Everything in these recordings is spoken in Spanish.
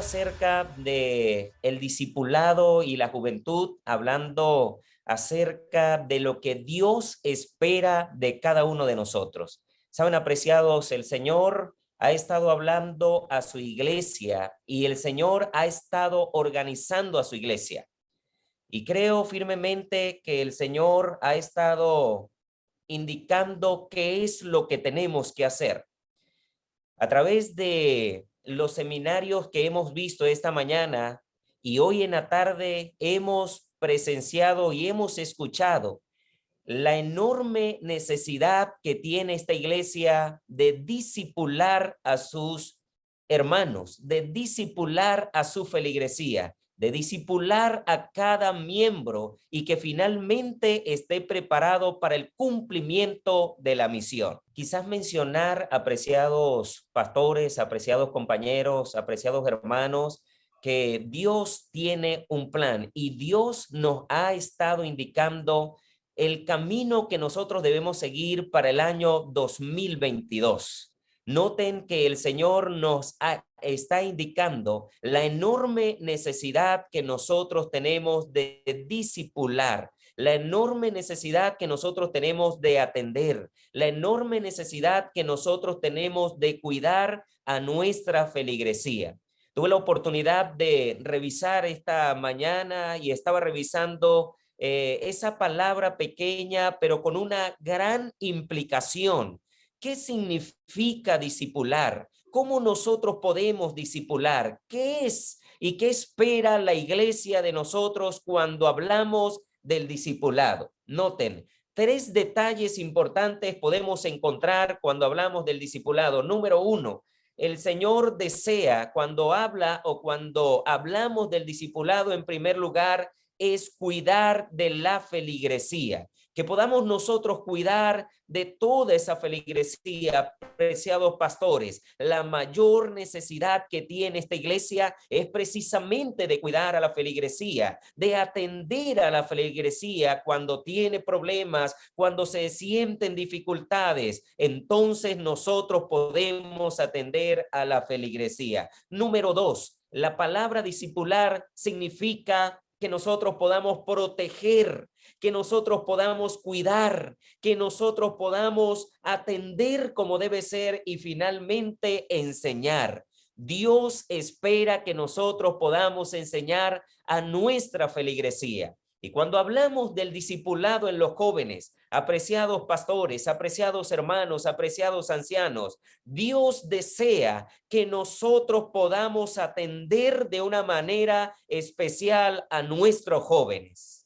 acerca de el discipulado y la juventud, hablando acerca de lo que Dios espera de cada uno de nosotros. Saben, apreciados, el Señor ha estado hablando a su iglesia y el Señor ha estado organizando a su iglesia. Y creo firmemente que el Señor ha estado indicando qué es lo que tenemos que hacer. A través de los seminarios que hemos visto esta mañana y hoy en la tarde hemos presenciado y hemos escuchado la enorme necesidad que tiene esta iglesia de disipular a sus hermanos, de disipular a su feligresía, de disipular a cada miembro y que finalmente esté preparado para el cumplimiento de la misión. Quizás mencionar, apreciados pastores, apreciados compañeros, apreciados hermanos, que Dios tiene un plan y Dios nos ha estado indicando el camino que nosotros debemos seguir para el año 2022. Noten que el Señor nos está indicando la enorme necesidad que nosotros tenemos de disipular, la enorme necesidad que nosotros tenemos de atender, la enorme necesidad que nosotros tenemos de cuidar a nuestra feligresía. Tuve la oportunidad de revisar esta mañana y estaba revisando eh, esa palabra pequeña, pero con una gran implicación. ¿Qué significa discipular? ¿Cómo nosotros podemos discipular? ¿Qué es y qué espera la iglesia de nosotros cuando hablamos del discipulado? Noten, tres detalles importantes podemos encontrar cuando hablamos del discipulado. Número uno, el Señor desea cuando habla o cuando hablamos del discipulado en primer lugar es cuidar de la feligresía, que podamos nosotros cuidar de toda esa feligresía, preciados pastores. La mayor necesidad que tiene esta iglesia es precisamente de cuidar a la feligresía, de atender a la feligresía cuando tiene problemas, cuando se sienten dificultades. Entonces nosotros podemos atender a la feligresía. Número dos, la palabra discipular significa que nosotros podamos proteger, que nosotros podamos cuidar, que nosotros podamos atender como debe ser y finalmente enseñar. Dios espera que nosotros podamos enseñar a nuestra feligresía. Y cuando hablamos del discipulado en los jóvenes, apreciados pastores, apreciados hermanos, apreciados ancianos, Dios desea que nosotros podamos atender de una manera especial a nuestros jóvenes.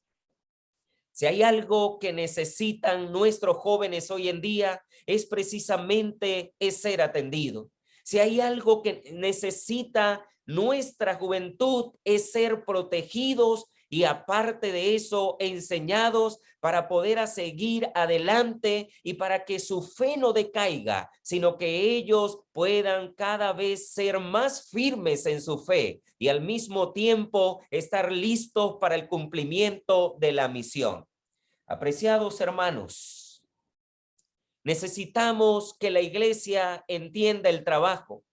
Si hay algo que necesitan nuestros jóvenes hoy en día, es precisamente ser atendido. Si hay algo que necesita nuestra juventud, es ser protegidos y aparte de eso, enseñados para poder a seguir adelante y para que su fe no decaiga, sino que ellos puedan cada vez ser más firmes en su fe y al mismo tiempo estar listos para el cumplimiento de la misión. Apreciados hermanos, necesitamos que la iglesia entienda el trabajo.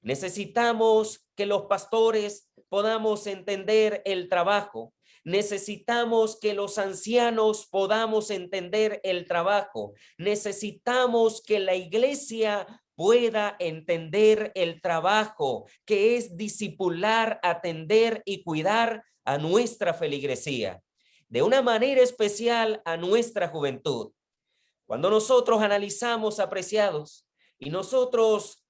Necesitamos que los pastores podamos entender el trabajo. Necesitamos que los ancianos podamos entender el trabajo. Necesitamos que la iglesia pueda entender el trabajo que es disipular, atender y cuidar a nuestra feligresía. De una manera especial a nuestra juventud. Cuando nosotros analizamos, apreciados, y nosotros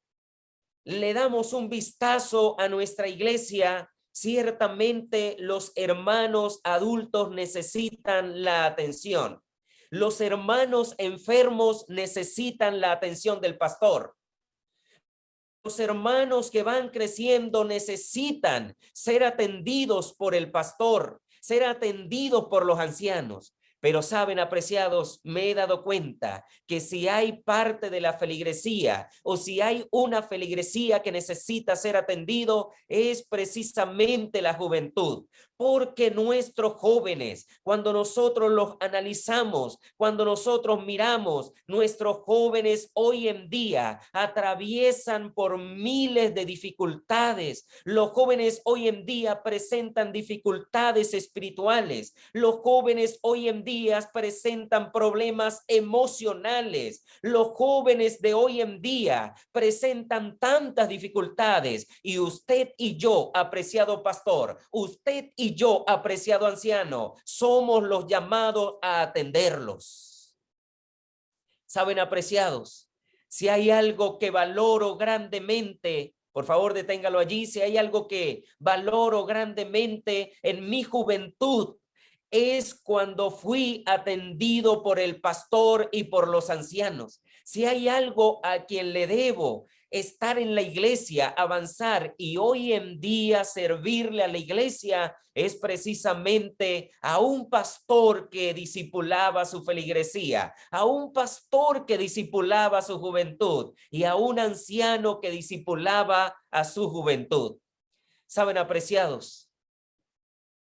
le damos un vistazo a nuestra iglesia, Ciertamente los hermanos adultos necesitan la atención. Los hermanos enfermos necesitan la atención del pastor. Los hermanos que van creciendo necesitan ser atendidos por el pastor, ser atendidos por los ancianos. Pero saben, apreciados, me he dado cuenta que si hay parte de la feligresía o si hay una feligresía que necesita ser atendido, es precisamente la juventud porque nuestros jóvenes, cuando nosotros los analizamos, cuando nosotros miramos, nuestros jóvenes hoy en día atraviesan por miles de dificultades. Los jóvenes hoy en día presentan dificultades espirituales. Los jóvenes hoy en día presentan problemas emocionales. Los jóvenes de hoy en día presentan tantas dificultades y usted y yo, apreciado pastor, usted y yo, apreciado anciano, somos los llamados a atenderlos. Saben, apreciados, si hay algo que valoro grandemente, por favor deténgalo allí, si hay algo que valoro grandemente en mi juventud, es cuando fui atendido por el pastor y por los ancianos. Si hay algo a quien le debo estar en la iglesia, avanzar y hoy en día servirle a la iglesia es precisamente a un pastor que disipulaba su feligresía, a un pastor que disipulaba su juventud y a un anciano que disipulaba a su juventud. Saben, apreciados,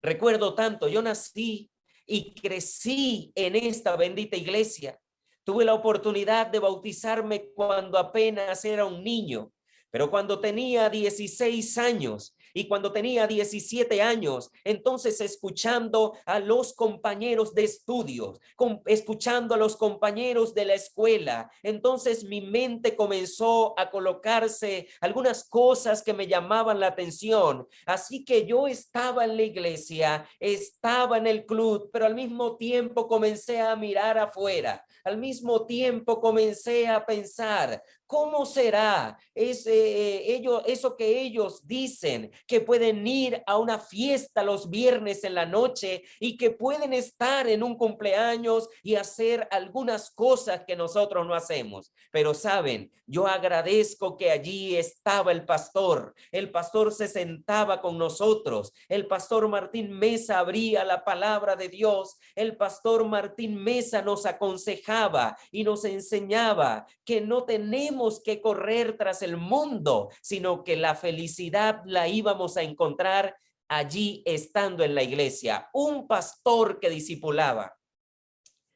recuerdo tanto, yo nací y crecí en esta bendita iglesia. Tuve la oportunidad de bautizarme cuando apenas era un niño, pero cuando tenía 16 años y cuando tenía 17 años, entonces escuchando a los compañeros de estudios, escuchando a los compañeros de la escuela, entonces mi mente comenzó a colocarse algunas cosas que me llamaban la atención. Así que yo estaba en la iglesia, estaba en el club, pero al mismo tiempo comencé a mirar afuera. Al mismo tiempo comencé a pensar, ¿Cómo será ese, eh, ellos, eso que ellos dicen que pueden ir a una fiesta los viernes en la noche y que pueden estar en un cumpleaños y hacer algunas cosas que nosotros no hacemos? Pero saben, yo agradezco que allí estaba el pastor. El pastor se sentaba con nosotros. El pastor Martín Mesa abría la palabra de Dios. El pastor Martín Mesa nos aconsejaba y nos enseñaba que no tenemos que correr tras el mundo, sino que la felicidad la íbamos a encontrar allí estando en la iglesia. Un pastor que discipulaba.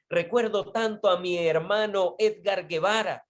Recuerdo tanto a mi hermano Edgar Guevara,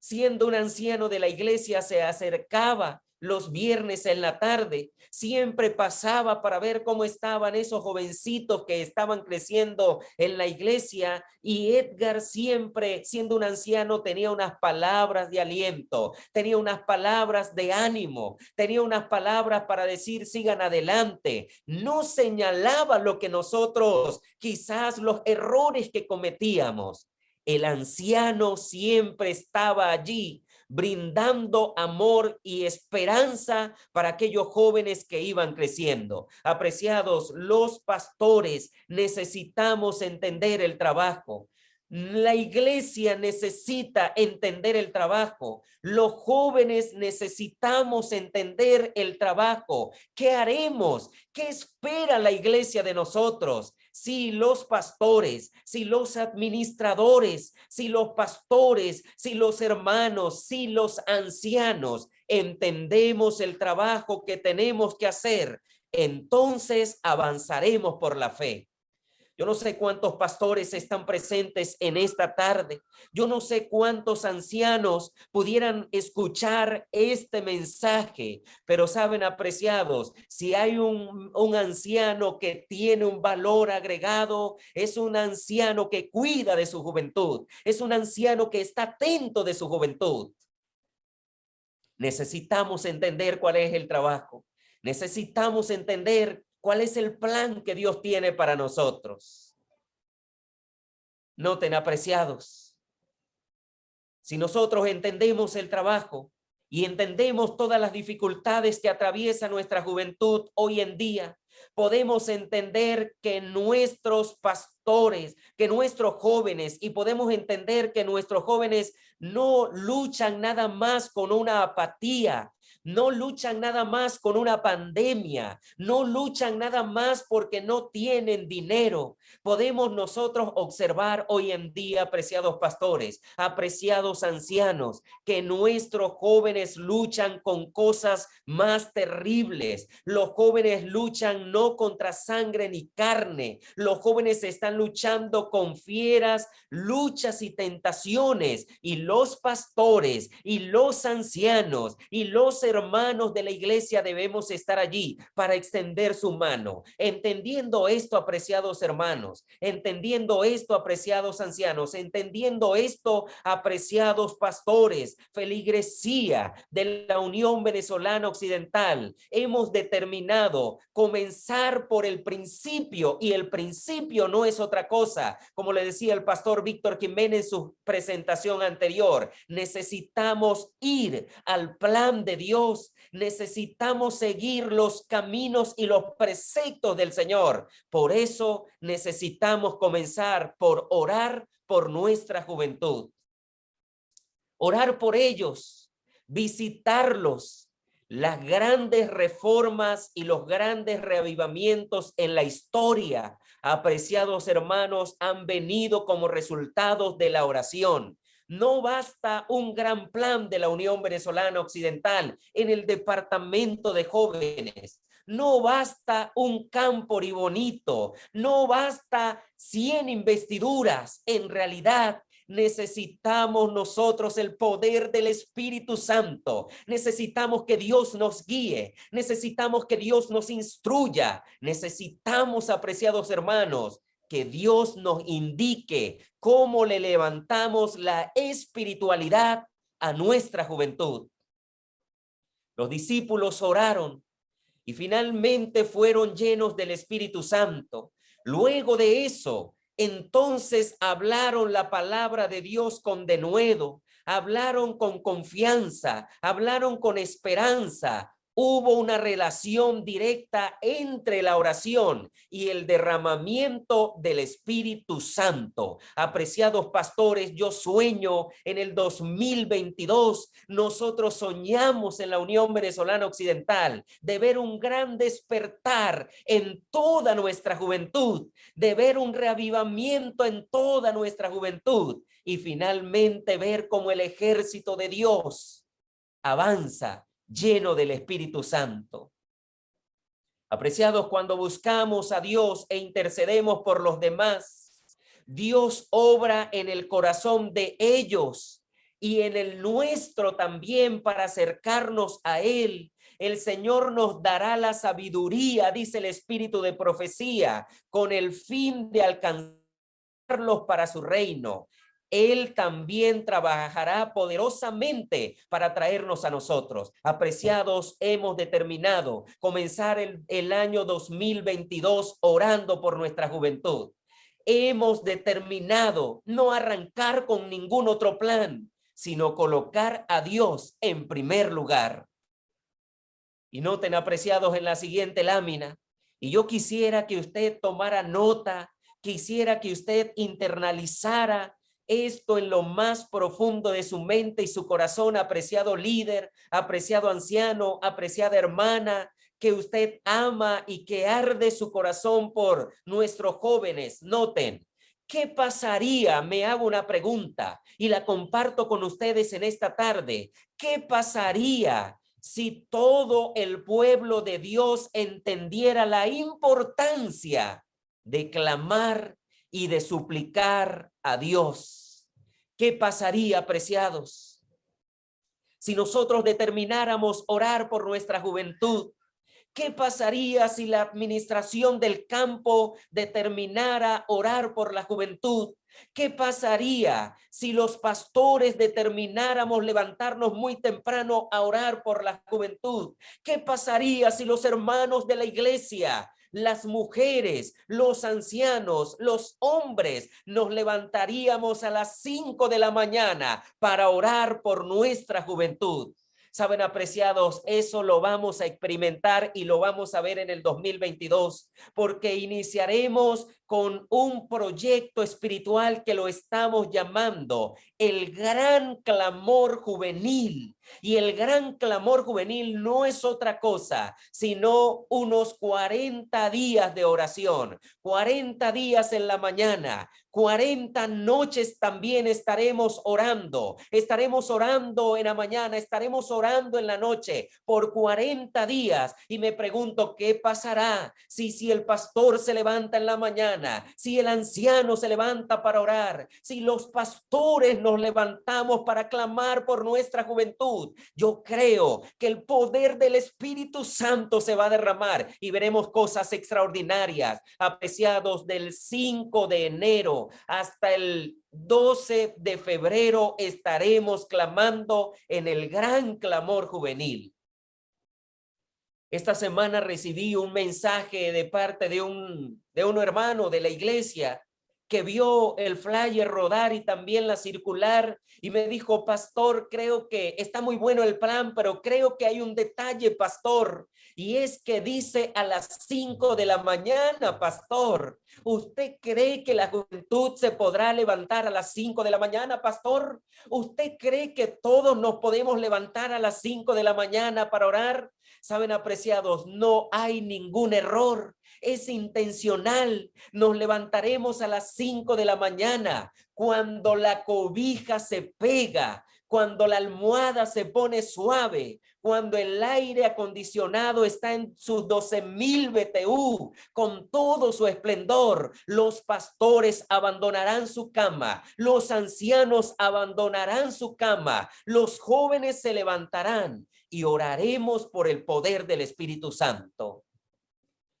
siendo un anciano de la iglesia, se acercaba los viernes en la tarde. Siempre pasaba para ver cómo estaban esos jovencitos que estaban creciendo en la iglesia y Edgar siempre, siendo un anciano, tenía unas palabras de aliento, tenía unas palabras de ánimo, tenía unas palabras para decir sigan adelante. No señalaba lo que nosotros, quizás los errores que cometíamos. El anciano siempre estaba allí brindando amor y esperanza para aquellos jóvenes que iban creciendo. Apreciados, los pastores necesitamos entender el trabajo. La iglesia necesita entender el trabajo. Los jóvenes necesitamos entender el trabajo. ¿Qué haremos? ¿Qué espera la iglesia de nosotros? Si los pastores, si los administradores, si los pastores, si los hermanos, si los ancianos entendemos el trabajo que tenemos que hacer, entonces avanzaremos por la fe. Yo no sé cuántos pastores están presentes en esta tarde. Yo no sé cuántos ancianos pudieran escuchar este mensaje, pero saben apreciados, si hay un, un anciano que tiene un valor agregado, es un anciano que cuida de su juventud, es un anciano que está atento de su juventud. Necesitamos entender cuál es el trabajo. Necesitamos entender ¿Cuál es el plan que Dios tiene para nosotros? Noten, apreciados, si nosotros entendemos el trabajo y entendemos todas las dificultades que atraviesa nuestra juventud hoy en día, podemos entender que nuestros pastores, que nuestros jóvenes, y podemos entender que nuestros jóvenes no luchan nada más con una apatía, no luchan nada más con una pandemia, no luchan nada más porque no tienen dinero. Podemos nosotros observar hoy en día, apreciados pastores, apreciados ancianos, que nuestros jóvenes luchan con cosas más terribles. Los jóvenes luchan no contra sangre ni carne. Los jóvenes están luchando con fieras, luchas y tentaciones. Y los pastores y los ancianos y los hermanos de la iglesia debemos estar allí para extender su mano. Entendiendo esto, apreciados hermanos, entendiendo esto, apreciados ancianos, entendiendo esto, apreciados pastores, feligresía de la Unión Venezolana Occidental, hemos determinado comenzar por el principio y el principio no es otra cosa, como le decía el pastor Víctor Jiménez en su presentación anterior, necesitamos ir al plan de Dios, necesitamos seguir los caminos y los preceptos del Señor. Por eso necesitamos comenzar por orar por nuestra juventud. Orar por ellos, visitarlos, las grandes reformas y los grandes reavivamientos en la historia, apreciados hermanos, han venido como resultados de la oración. No basta un gran plan de la Unión Venezolana Occidental en el departamento de jóvenes. No basta un campo bonito, no basta 100 investiduras. En realidad, necesitamos nosotros el poder del Espíritu Santo. Necesitamos que Dios nos guíe. Necesitamos que Dios nos instruya. Necesitamos, apreciados hermanos, que Dios nos indique cómo le levantamos la espiritualidad a nuestra juventud. Los discípulos oraron y finalmente fueron llenos del Espíritu Santo. Luego de eso, entonces hablaron la palabra de Dios con denuedo, hablaron con confianza, hablaron con esperanza, hubo una relación directa entre la oración y el derramamiento del Espíritu Santo. Apreciados pastores, yo sueño en el 2022, nosotros soñamos en la Unión Venezolana Occidental de ver un gran despertar en toda nuestra juventud, de ver un reavivamiento en toda nuestra juventud y finalmente ver cómo el ejército de Dios avanza lleno del Espíritu Santo. Apreciados, cuando buscamos a Dios e intercedemos por los demás, Dios obra en el corazón de ellos y en el nuestro también para acercarnos a Él. El Señor nos dará la sabiduría, dice el Espíritu de profecía, con el fin de alcanzarlos para su reino. Él también trabajará poderosamente para traernos a nosotros. Apreciados, hemos determinado comenzar el, el año 2022 orando por nuestra juventud. Hemos determinado no arrancar con ningún otro plan, sino colocar a Dios en primer lugar. Y noten, apreciados, en la siguiente lámina, y yo quisiera que usted tomara nota, quisiera que usted internalizara esto en lo más profundo de su mente y su corazón, apreciado líder, apreciado anciano, apreciada hermana, que usted ama y que arde su corazón por nuestros jóvenes. Noten, ¿qué pasaría? Me hago una pregunta y la comparto con ustedes en esta tarde. ¿Qué pasaría si todo el pueblo de Dios entendiera la importancia de clamar y de suplicar a Dios. ¿Qué pasaría, apreciados? Si nosotros determináramos orar por nuestra juventud, ¿Qué pasaría si la administración del campo determinara orar por la juventud? ¿Qué pasaría si los pastores determináramos levantarnos muy temprano a orar por la juventud? ¿Qué pasaría si los hermanos de la iglesia las mujeres, los ancianos, los hombres, nos levantaríamos a las cinco de la mañana para orar por nuestra juventud. Saben, apreciados, eso lo vamos a experimentar y lo vamos a ver en el 2022, porque iniciaremos con un proyecto espiritual que lo estamos llamando el gran clamor juvenil. Y el gran clamor juvenil no es otra cosa, sino unos 40 días de oración, 40 días en la mañana, 40 noches también estaremos orando. Estaremos orando en la mañana, estaremos orando en la noche por 40 días. Y me pregunto, ¿qué pasará si, si el pastor se levanta en la mañana, si el anciano se levanta para orar, si los pastores nos levantamos para clamar por nuestra juventud? Yo creo que el poder del Espíritu Santo se va a derramar y veremos cosas extraordinarias, apreciados del 5 de enero hasta el 12 de febrero estaremos clamando en el gran clamor juvenil. Esta semana recibí un mensaje de parte de un, de un hermano de la iglesia que vio el flyer rodar y también la circular y me dijo, pastor, creo que está muy bueno el plan, pero creo que hay un detalle, pastor, y es que dice a las 5 de la mañana, pastor. ¿Usted cree que la juventud se podrá levantar a las 5 de la mañana, pastor? ¿Usted cree que todos nos podemos levantar a las 5 de la mañana para orar? Saben, apreciados, no hay ningún error es intencional. Nos levantaremos a las 5 de la mañana cuando la cobija se pega, cuando la almohada se pone suave, cuando el aire acondicionado está en sus 12 mil BTU, con todo su esplendor, los pastores abandonarán su cama, los ancianos abandonarán su cama, los jóvenes se levantarán y oraremos por el poder del Espíritu Santo.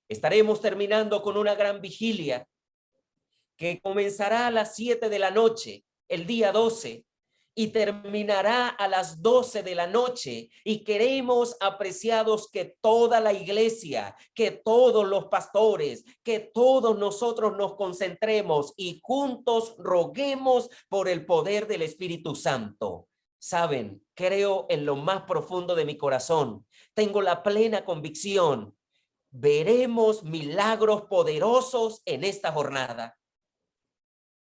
Estaremos terminando con una gran vigilia que comenzará a las 7 de la noche, el día 12, y terminará a las 12 de la noche. Y queremos, apreciados, que toda la iglesia, que todos los pastores, que todos nosotros nos concentremos y juntos roguemos por el poder del Espíritu Santo. Saben, creo en lo más profundo de mi corazón. Tengo la plena convicción veremos milagros poderosos en esta jornada.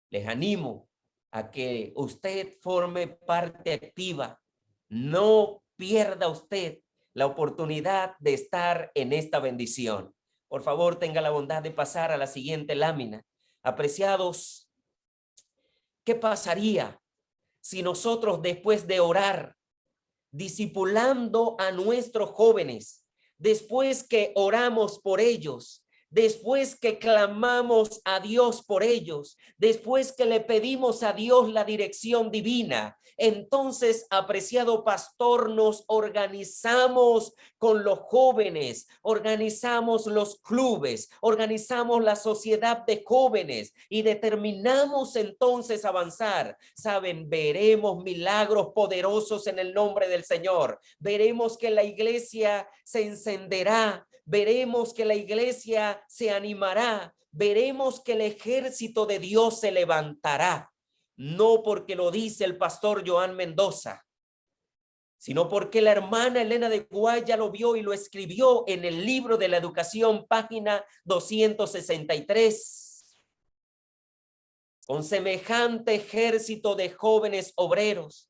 Les animo a que usted forme parte activa. No pierda usted la oportunidad de estar en esta bendición. Por favor, tenga la bondad de pasar a la siguiente lámina. Apreciados, ¿qué pasaría si nosotros después de orar, discipulando a nuestros jóvenes, después que oramos por ellos, después que clamamos a Dios por ellos, después que le pedimos a Dios la dirección divina, entonces, apreciado pastor, nos organizamos con los jóvenes, organizamos los clubes, organizamos la sociedad de jóvenes y determinamos entonces avanzar. Saben, veremos milagros poderosos en el nombre del Señor. Veremos que la iglesia se encenderá, veremos que la iglesia se animará, veremos que el ejército de Dios se levantará, no porque lo dice el pastor Joan Mendoza, sino porque la hermana Elena de Guaya lo vio y lo escribió en el libro de la educación, página 263. Con semejante ejército de jóvenes obreros,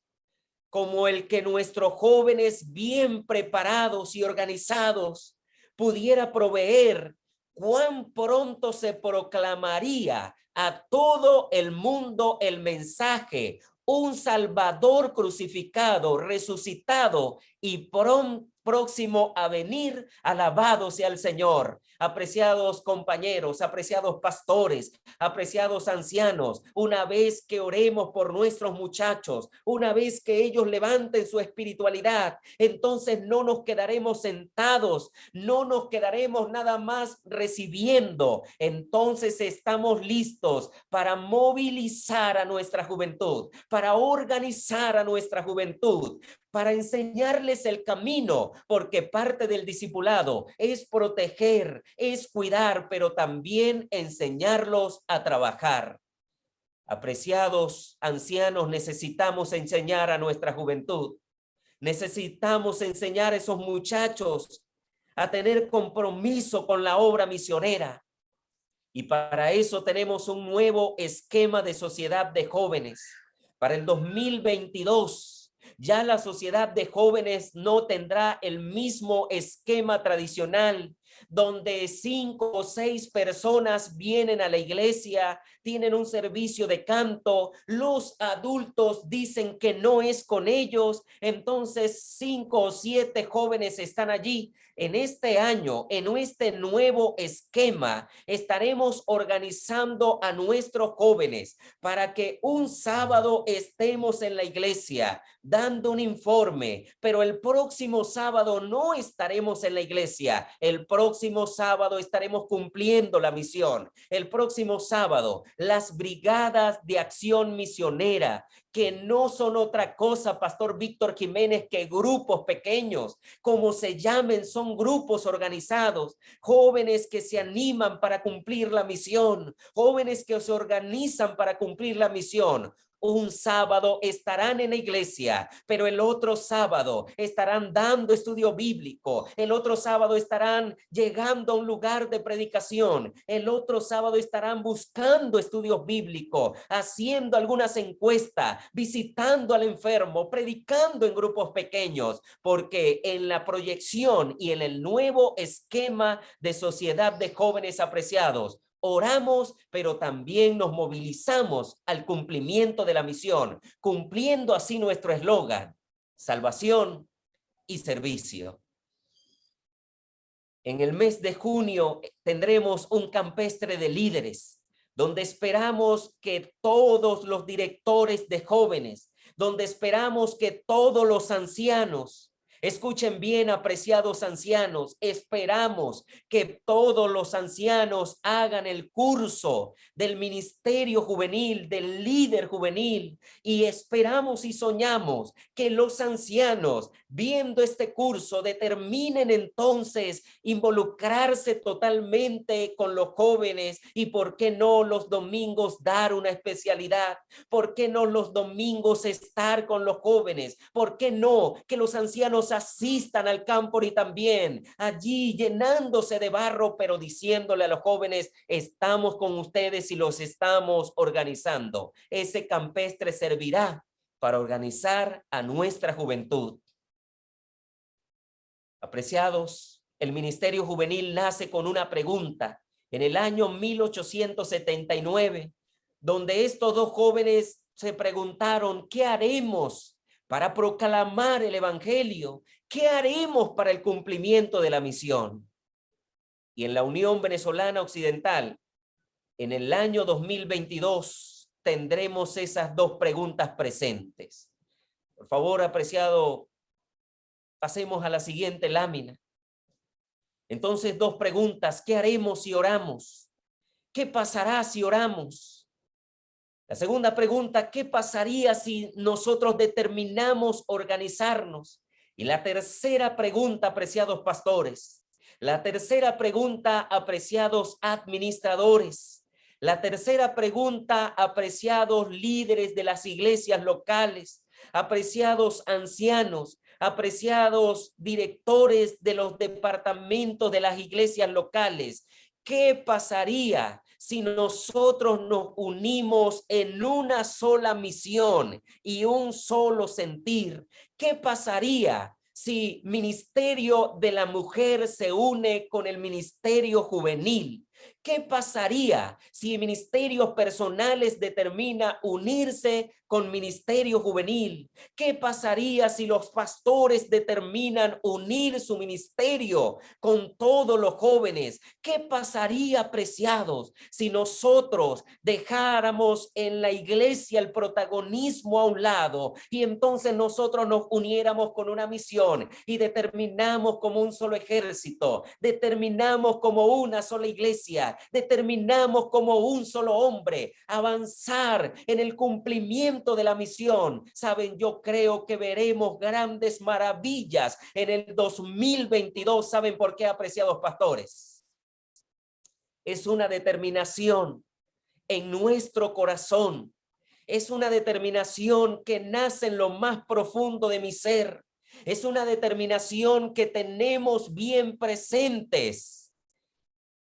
como el que nuestros jóvenes bien preparados y organizados pudiera proveer, cuán pronto se proclamaría a todo el mundo el mensaje, un Salvador crucificado, resucitado y pronto próximo a venir, alabado sea el Señor. Apreciados compañeros, apreciados pastores, apreciados ancianos, una vez que oremos por nuestros muchachos, una vez que ellos levanten su espiritualidad, entonces no nos quedaremos sentados, no nos quedaremos nada más recibiendo. Entonces estamos listos para movilizar a nuestra juventud, para organizar a nuestra juventud, para enseñarles el camino, porque parte del discipulado es proteger, es cuidar, pero también enseñarlos a trabajar. Apreciados ancianos, necesitamos enseñar a nuestra juventud. Necesitamos enseñar a esos muchachos a tener compromiso con la obra misionera. Y para eso tenemos un nuevo esquema de sociedad de jóvenes. Para el 2022 ya la sociedad de jóvenes no tendrá el mismo esquema tradicional donde cinco o seis personas vienen a la iglesia, tienen un servicio de canto, los adultos dicen que no es con ellos, entonces cinco o siete jóvenes están allí. En este año, en este nuevo esquema, estaremos organizando a nuestros jóvenes para que un sábado estemos en la iglesia dando un informe, pero el próximo sábado no estaremos en la iglesia. El próximo sábado estaremos cumpliendo la misión. El próximo sábado, las brigadas de acción misionera que no son otra cosa, Pastor Víctor Jiménez, que grupos pequeños, como se llamen, son grupos organizados, jóvenes que se animan para cumplir la misión, jóvenes que se organizan para cumplir la misión, un sábado estarán en la iglesia, pero el otro sábado estarán dando estudio bíblico, el otro sábado estarán llegando a un lugar de predicación, el otro sábado estarán buscando estudios bíblicos, haciendo algunas encuestas, visitando al enfermo, predicando en grupos pequeños, porque en la proyección y en el nuevo esquema de sociedad de jóvenes apreciados, oramos, pero también nos movilizamos al cumplimiento de la misión, cumpliendo así nuestro eslogan, salvación y servicio. En el mes de junio tendremos un campestre de líderes, donde esperamos que todos los directores de jóvenes, donde esperamos que todos los ancianos, Escuchen bien, apreciados ancianos, esperamos que todos los ancianos hagan el curso del ministerio juvenil, del líder juvenil, y esperamos y soñamos que los ancianos, viendo este curso, determinen entonces involucrarse totalmente con los jóvenes y por qué no los domingos dar una especialidad, por qué no los domingos estar con los jóvenes, por qué no que los ancianos asistan al campo y también allí llenándose de barro, pero diciéndole a los jóvenes, estamos con ustedes y los estamos organizando. Ese campestre servirá para organizar a nuestra juventud. Apreciados, el Ministerio Juvenil nace con una pregunta en el año 1879, donde estos dos jóvenes se preguntaron, ¿qué haremos para proclamar el evangelio. ¿Qué haremos para el cumplimiento de la misión? Y en la Unión Venezolana Occidental, en el año 2022, tendremos esas dos preguntas presentes. Por favor, apreciado, pasemos a la siguiente lámina. Entonces, dos preguntas. ¿Qué haremos si oramos? ¿Qué pasará si oramos? La segunda pregunta, ¿qué pasaría si nosotros determinamos organizarnos? Y la tercera pregunta, apreciados pastores. La tercera pregunta, apreciados administradores. La tercera pregunta, apreciados líderes de las iglesias locales, apreciados ancianos, apreciados directores de los departamentos de las iglesias locales. ¿Qué pasaría si nosotros nos unimos en una sola misión y un solo sentir? ¿Qué pasaría si ministerio de la mujer se une con el ministerio juvenil? ¿Qué pasaría si ministerios personales determina unirse con ministerio juvenil? ¿Qué pasaría si los pastores determinan unir su ministerio con todos los jóvenes? ¿Qué pasaría, apreciados, si nosotros dejáramos en la iglesia el protagonismo a un lado y entonces nosotros nos uniéramos con una misión y determinamos como un solo ejército, determinamos como una sola iglesia, determinamos como un solo hombre avanzar en el cumplimiento de la misión. Saben, yo creo que veremos grandes maravillas en el 2022. ¿Saben por qué, apreciados pastores? Es una determinación en nuestro corazón. Es una determinación que nace en lo más profundo de mi ser. Es una determinación que tenemos bien presentes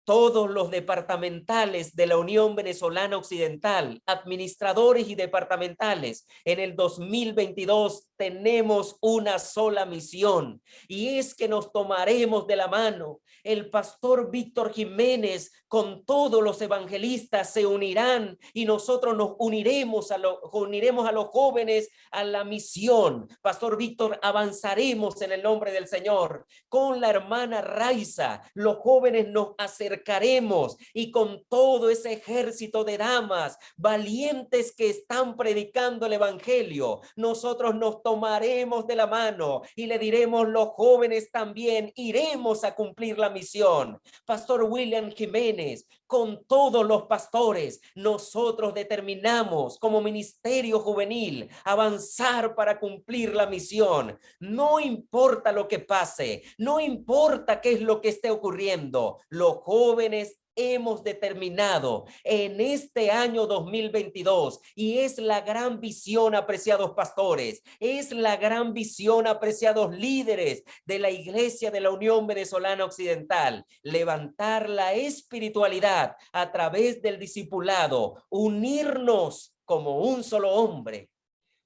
todos los departamentales de la Unión Venezolana Occidental, administradores y departamentales, en el 2022 tenemos una sola misión y es que nos tomaremos de la mano. El pastor Víctor Jiménez con todos los evangelistas se unirán y nosotros nos uniremos a, uniremos a los jóvenes a la misión. Pastor Víctor, avanzaremos en el nombre del Señor. Con la hermana Raiza, los jóvenes nos acercaremos y con todo ese ejército de damas valientes que están predicando el evangelio, nosotros nos tomaremos de la mano y le diremos los jóvenes también iremos a cumplir la misión. Pastor William Jiménez, con todos los pastores, nosotros determinamos como ministerio juvenil avanzar para cumplir la misión. No importa lo que pase, no importa qué es lo que esté ocurriendo, los jóvenes hemos determinado en este año 2022 y es la gran visión, apreciados pastores, es la gran visión, apreciados líderes de la Iglesia de la Unión Venezolana Occidental, levantar la espiritualidad a través del discipulado, unirnos como un solo hombre,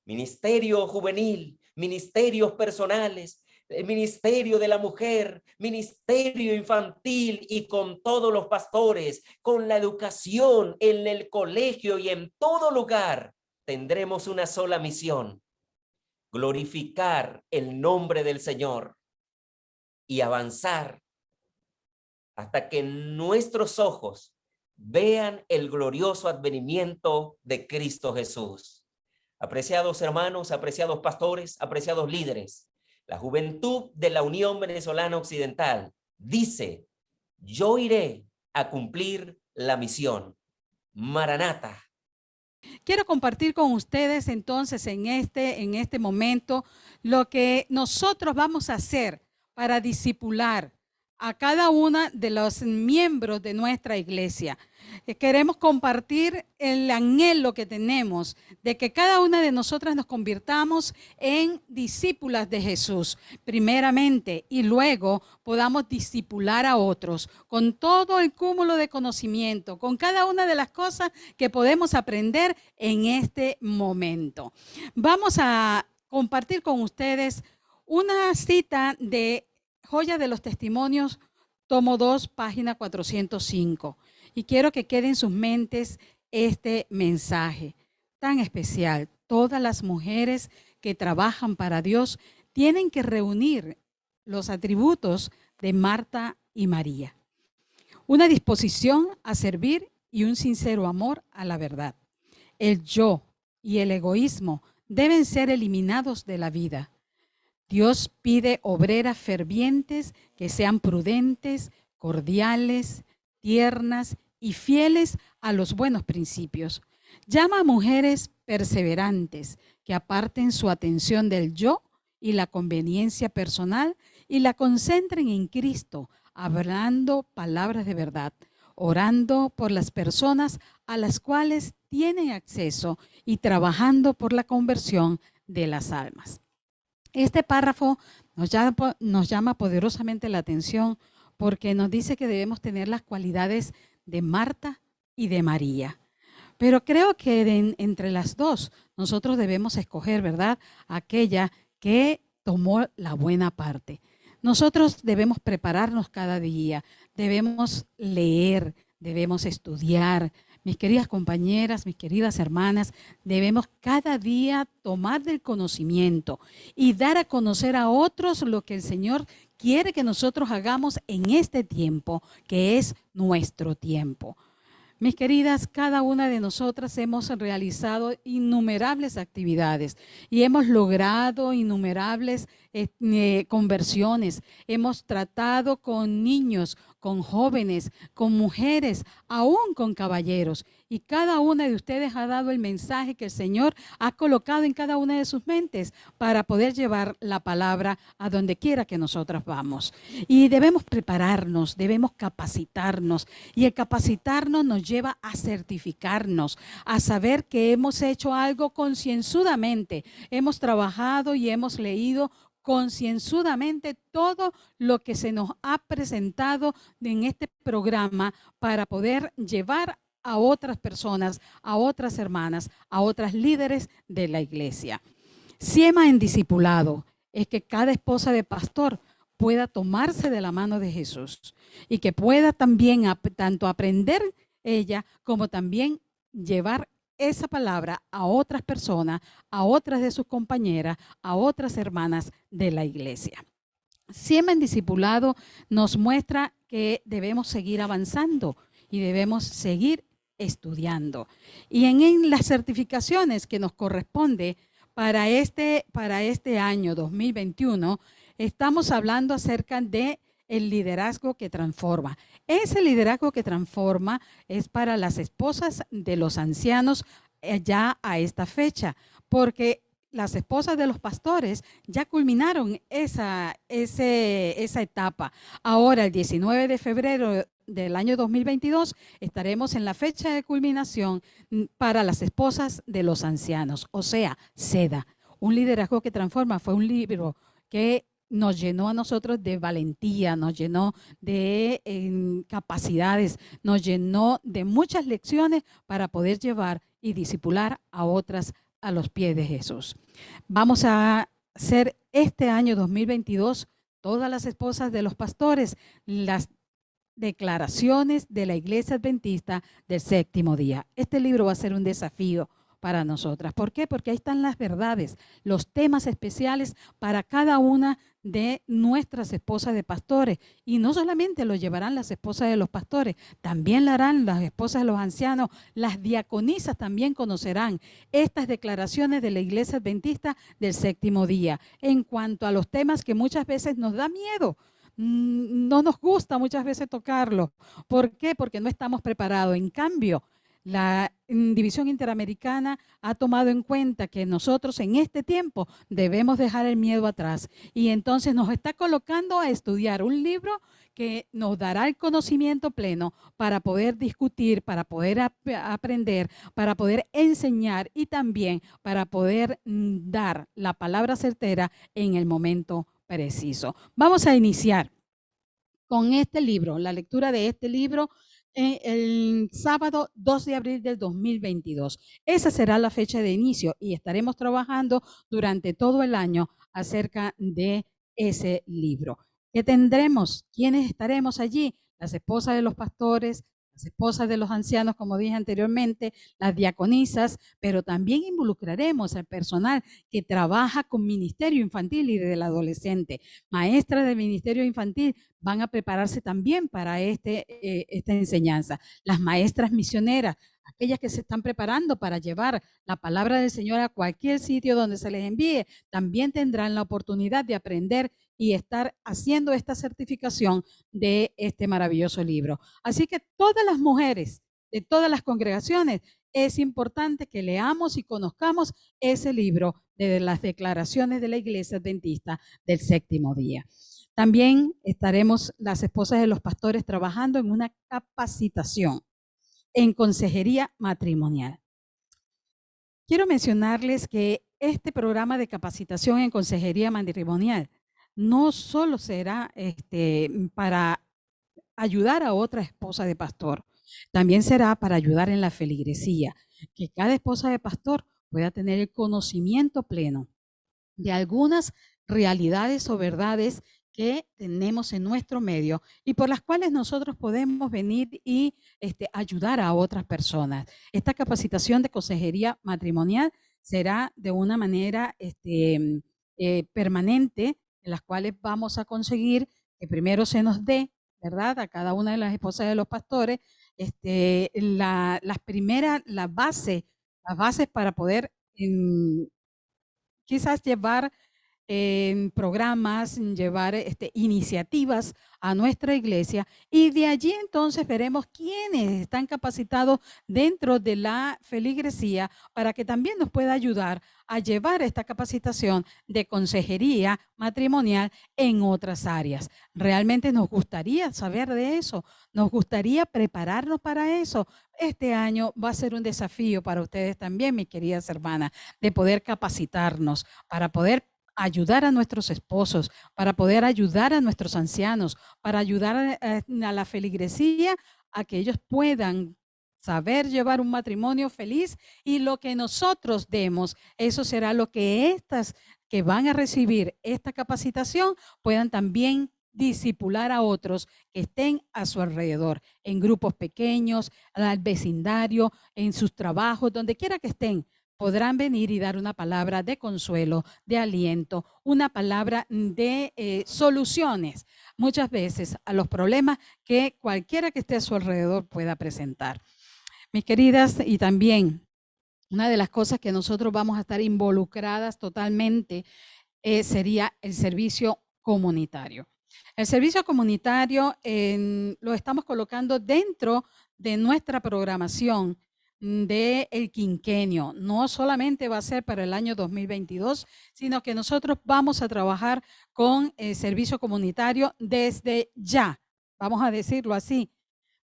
ministerio juvenil, ministerios personales, ministerio de la mujer, ministerio infantil y con todos los pastores, con la educación en el colegio y en todo lugar, tendremos una sola misión, glorificar el nombre del Señor y avanzar hasta que nuestros ojos vean el glorioso advenimiento de Cristo Jesús. Apreciados hermanos, apreciados pastores, apreciados líderes, la juventud de la Unión Venezolana Occidental dice, yo iré a cumplir la misión. Maranata. Quiero compartir con ustedes entonces en este, en este momento lo que nosotros vamos a hacer para disipular a cada una de los miembros de nuestra iglesia. Eh, queremos compartir el anhelo que tenemos de que cada una de nosotras nos convirtamos en discípulas de Jesús, primeramente, y luego podamos discipular a otros con todo el cúmulo de conocimiento, con cada una de las cosas que podemos aprender en este momento. Vamos a compartir con ustedes una cita de Joya de los Testimonios, tomo 2, página 405. Y quiero que quede en sus mentes este mensaje tan especial. Todas las mujeres que trabajan para Dios tienen que reunir los atributos de Marta y María. Una disposición a servir y un sincero amor a la verdad. El yo y el egoísmo deben ser eliminados de la vida. Dios pide obreras fervientes que sean prudentes, cordiales, tiernas y fieles a los buenos principios. Llama a mujeres perseverantes que aparten su atención del yo y la conveniencia personal y la concentren en Cristo, hablando palabras de verdad, orando por las personas a las cuales tienen acceso y trabajando por la conversión de las almas. Este párrafo nos llama, poderosamente la atención porque nos dice que debemos tener las cualidades de Marta y de María. Pero creo que entre las dos nosotros debemos escoger, ¿verdad? Aquella que tomó la buena parte. Nosotros debemos prepararnos cada día, debemos leer, debemos estudiar, mis queridas compañeras, mis queridas hermanas, debemos cada día tomar del conocimiento y dar a conocer a otros lo que el Señor quiere que nosotros hagamos en este tiempo, que es nuestro tiempo. Mis queridas, cada una de nosotras hemos realizado innumerables actividades y hemos logrado innumerables eh, eh, conversiones. Hemos tratado con niños, con jóvenes, con mujeres, aún con caballeros. Y cada una de ustedes ha dado el mensaje que el Señor ha colocado en cada una de sus mentes para poder llevar la palabra a donde quiera que nosotras vamos. Y debemos prepararnos, debemos capacitarnos. Y el capacitarnos nos lleva a certificarnos, a saber que hemos hecho algo concienzudamente. Hemos trabajado y hemos leído concienzudamente todo lo que se nos ha presentado en este programa para poder llevar a otras personas, a otras hermanas, a otras líderes de la iglesia. Siema en discipulado es que cada esposa de pastor pueda tomarse de la mano de Jesús y que pueda también tanto aprender ella como también llevar esa palabra a otras personas, a otras de sus compañeras, a otras hermanas de la iglesia. Siempre en discipulado nos muestra que debemos seguir avanzando y debemos seguir estudiando. Y en, las certificaciones que nos corresponde para este, para este año 2021, estamos hablando acerca de el liderazgo que transforma. Ese liderazgo que transforma es para las esposas de los ancianos eh, ya a esta fecha, porque las esposas de los pastores ya culminaron esa, esa etapa. Ahora, el 19 de febrero del año 2022, estaremos en la fecha de culminación mm, para las esposas de los ancianos, o sea, SEDA. Un liderazgo que transforma fue un libro que nos llenó a nosotros de valentía, nos llenó de capacidades, nos llenó de muchas lecciones para poder llevar y disipular a otras a los pies de Jesús. Vamos a hacer este año 2022 todas las esposas de los pastores las declaraciones de la iglesia adventista del séptimo día. Este libro va a ser un desafío para nosotras. ¿Por qué? Porque ahí están las verdades, los temas especiales para cada una de nuestras esposas de pastores. Y no solamente lo llevarán las esposas de los pastores, también lo harán las esposas de los ancianos, las diaconisas también conocerán estas declaraciones de la iglesia adventista del séptimo día en cuanto a los temas que muchas veces nos da miedo mm, no nos gusta muchas veces tocarlo. ¿Por qué? Porque no estamos preparados. En cambio, la División Interamericana ha tomado en cuenta que nosotros en este tiempo debemos dejar el miedo atrás y entonces nos está colocando a estudiar un libro que nos dará el conocimiento pleno para poder discutir, para poder aprender, para poder enseñar y también para poder mm, dar la palabra certera en el momento preciso. Vamos a iniciar con este libro, la lectura de este libro el sábado 2 de abril del 2022. Esa será la fecha de inicio y estaremos trabajando durante todo el año acerca de ese libro. ¿Qué tendremos? ¿Quiénes estaremos allí? Las esposas de los pastores, las esposas de los ancianos, como dije anteriormente, las diaconisas, pero también involucraremos al personal que trabaja con ministerio infantil y del adolescente. Maestras del ministerio infantil van a prepararse también para este, eh, esta enseñanza. Las maestras misioneras, aquellas que se están preparando para llevar la palabra del Señor a cualquier sitio donde se les envíe, también tendrán la oportunidad de aprender y estar haciendo esta certificación de este maravilloso libro. Así que todas las mujeres de todas las congregaciones, es importante que leamos y conozcamos ese libro de las declaraciones de la Iglesia Adventista del séptimo día. También estaremos las esposas de los pastores trabajando en una capacitación en consejería matrimonial. Quiero mencionarles que este programa de capacitación en consejería matrimonial no solo será este, para ayudar a otra esposa de pastor, también será para ayudar en la feligresía, que cada esposa de pastor pueda tener el conocimiento pleno de algunas realidades o verdades que tenemos en nuestro medio y por las cuales nosotros podemos venir y este, ayudar a otras personas. Esta capacitación de consejería matrimonial será de una manera este, eh, permanente en las cuales vamos a conseguir que primero se nos dé, ¿verdad? A cada una de las esposas de los pastores, este, la, las primeras, la base, las bases para poder quizás llevar en programas, llevar este, iniciativas a nuestra iglesia y de allí entonces veremos quiénes están capacitados dentro de la feligresía para que también nos pueda ayudar a llevar esta capacitación de consejería matrimonial en otras áreas. Realmente nos gustaría saber de eso, nos gustaría prepararnos para eso. Este año va a ser un desafío para ustedes también, mis queridas hermanas, de poder capacitarnos para poder ayudar a nuestros esposos, para poder ayudar a nuestros ancianos, para ayudar a, la feligresía a que ellos puedan saber llevar un matrimonio feliz. Y lo que nosotros demos, eso será lo que estas que van a recibir esta capacitación puedan también disipular a otros que estén a su alrededor, en grupos pequeños, al vecindario, en sus trabajos, donde quiera que estén, podrán venir y dar una palabra de consuelo, de aliento, una palabra de eh, soluciones muchas veces a los problemas que cualquiera que esté a su alrededor pueda presentar. Mis queridas, y también una de las cosas que nosotros vamos a estar involucradas totalmente eh, sería el servicio comunitario. El servicio comunitario lo estamos colocando dentro de nuestra programación del el quinquenio. No solamente va a ser para el año 2022, sino que nosotros vamos a trabajar con el servicio comunitario desde ya. Vamos a decirlo así,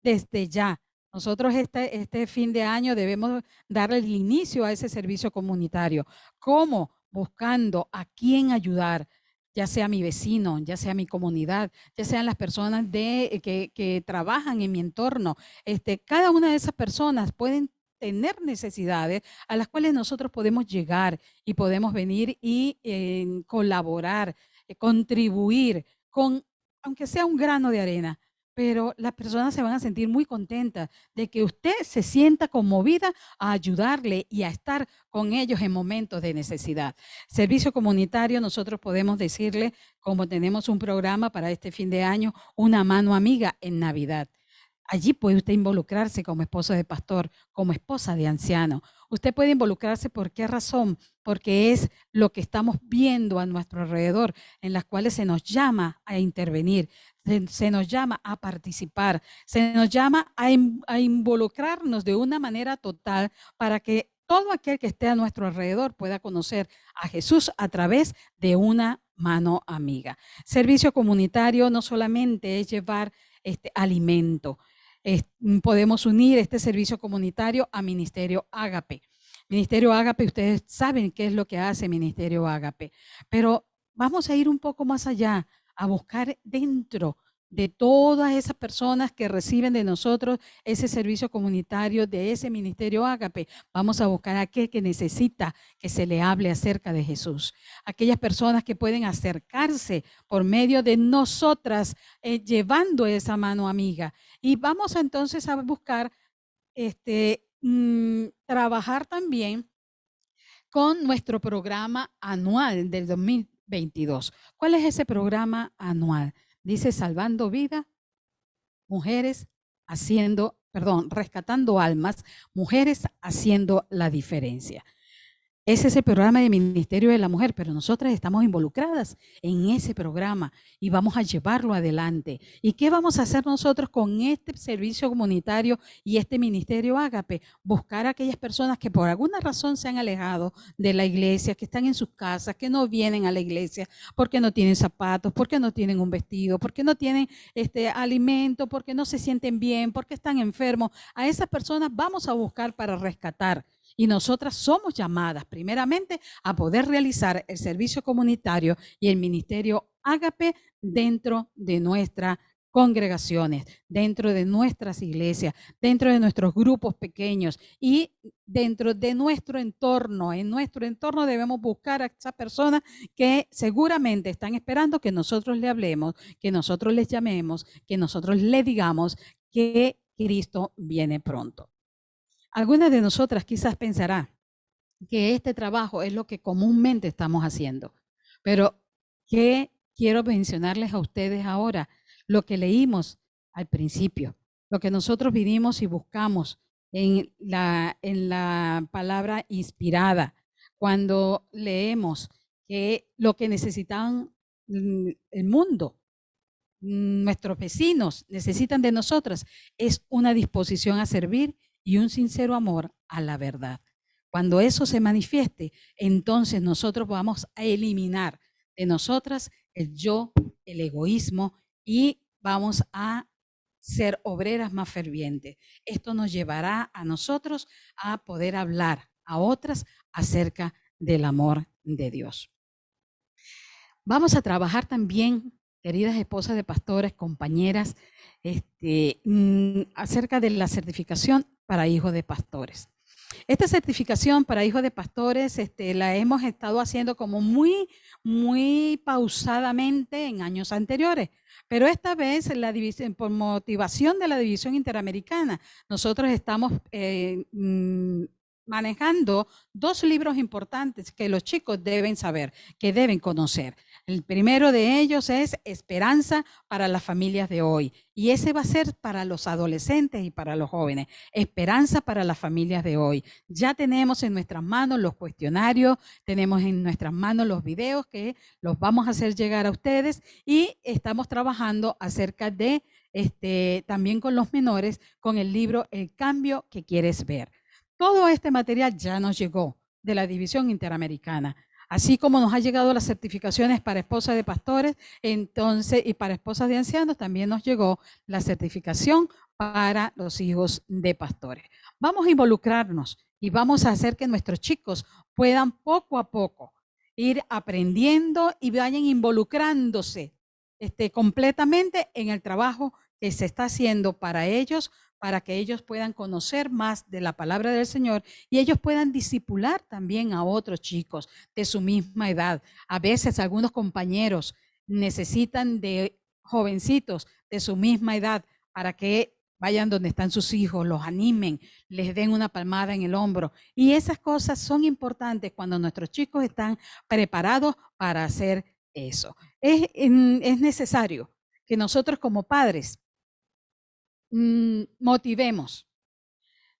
desde ya. Nosotros este, este fin de año debemos darle el inicio a ese servicio comunitario. ¿Cómo? Buscando a quién ayudar, ya sea mi vecino, ya sea mi comunidad, ya sean las personas de, que, que, trabajan en mi entorno. Este, cada una de esas personas pueden tener necesidades a las cuales nosotros podemos llegar y podemos venir y eh, colaborar, eh, contribuir con, aunque sea un grano de arena, pero las personas se van a sentir muy contentas de que usted se sienta conmovida a ayudarle y a estar con ellos en momentos de necesidad. Servicio comunitario, nosotros podemos decirle, como tenemos un programa para este fin de año, una mano amiga en Navidad. Allí puede usted involucrarse como esposo de pastor, como esposa de anciano. Usted puede involucrarse por qué razón? Porque es lo que estamos viendo a nuestro alrededor, en las cuales se nos llama a intervenir, se, nos llama a participar, se nos llama a, a involucrarnos de una manera total para que todo aquel que esté a nuestro alrededor pueda conocer a Jesús a través de una mano amiga. Servicio comunitario no solamente es llevar este alimento, Podemos unir este servicio comunitario a Ministerio Ágape. Ministerio Ágape, ustedes saben qué es lo que hace Ministerio Ágape, pero vamos a ir un poco más allá, a buscar dentro de todas esas personas que reciben de nosotros ese servicio comunitario, de ese ministerio Ágape. Vamos a buscar a aquel que necesita que se le hable acerca de Jesús. Aquellas personas que pueden acercarse por medio de nosotras, eh, llevando esa mano amiga. Y vamos entonces a buscar este, mm, trabajar también con nuestro programa anual del 2022. ¿Cuál es ese programa anual? Dice salvando vida, mujeres haciendo, perdón, rescatando almas, mujeres haciendo la diferencia. Es el programa de Ministerio de la Mujer, pero nosotras estamos involucradas en ese programa y vamos a llevarlo adelante. ¿Y qué vamos a hacer nosotros con este servicio comunitario y este Ministerio Ágape? Buscar a aquellas personas que por alguna razón se han alejado de la iglesia, que están en sus casas, que no vienen a la iglesia porque no tienen zapatos, porque no tienen un vestido, porque no tienen este alimento, porque no se sienten bien, porque están enfermos. A esas personas vamos a buscar para rescatar y nosotras somos llamadas primeramente a poder realizar el servicio comunitario y el ministerio Ágape dentro de nuestras congregaciones, dentro de nuestras iglesias, dentro de nuestros grupos pequeños y dentro de nuestro entorno. En nuestro entorno debemos buscar a esas personas que seguramente están esperando que nosotros le hablemos, que nosotros les llamemos, que nosotros le digamos que Cristo viene pronto. Algunas de nosotras quizás pensará que este trabajo es lo que comúnmente estamos haciendo, pero ¿qué quiero mencionarles a ustedes ahora? Lo que leímos al principio, lo que nosotros vinimos y buscamos en la, en la palabra inspirada, cuando leemos que lo que necesitan el mundo, nuestros vecinos necesitan de nosotras, es una disposición a servir y un sincero amor a la verdad. Cuando eso se manifieste, entonces nosotros vamos a eliminar de nosotras el yo, el egoísmo y vamos a ser obreras más fervientes. Esto nos llevará a nosotros a poder hablar a otras acerca del amor de Dios. Vamos a trabajar también, queridas esposas de pastores, compañeras, este, mm, acerca de la certificación para hijos de pastores. Esta certificación para hijos de pastores este, la hemos estado haciendo como muy, muy pausadamente en años anteriores, pero esta vez por motivación de la División Interamericana, nosotros estamos eh, mm, manejando dos libros importantes que los chicos deben saber, que deben conocer. El primero de ellos es Esperanza para las familias de hoy. Y ese va a ser para los adolescentes y para los jóvenes. Esperanza para las familias de hoy. Ya tenemos en nuestras manos los cuestionarios, tenemos en nuestras manos los videos que los vamos a hacer llegar a ustedes y estamos trabajando acerca de, este, también con los menores, con el libro El cambio que quieres ver. Todo este material ya nos llegó de la División Interamericana. Así como nos ha llegado las certificaciones para esposas de pastores, entonces, y para esposas de ancianos, también nos llegó la certificación para los hijos de pastores. Vamos a involucrarnos y vamos a hacer que nuestros chicos puedan poco a poco ir aprendiendo y vayan involucrándose este, completamente en el trabajo que se está haciendo para ellos para que ellos puedan conocer más de la palabra del Señor y ellos puedan disipular también a otros chicos de su misma edad. A veces algunos compañeros necesitan de jovencitos de su misma edad para que vayan donde están sus hijos, los animen, les den una palmada en el hombro. Y esas cosas son importantes cuando nuestros chicos están preparados para hacer eso. Es, es necesario que nosotros como padres Mm, motivemos.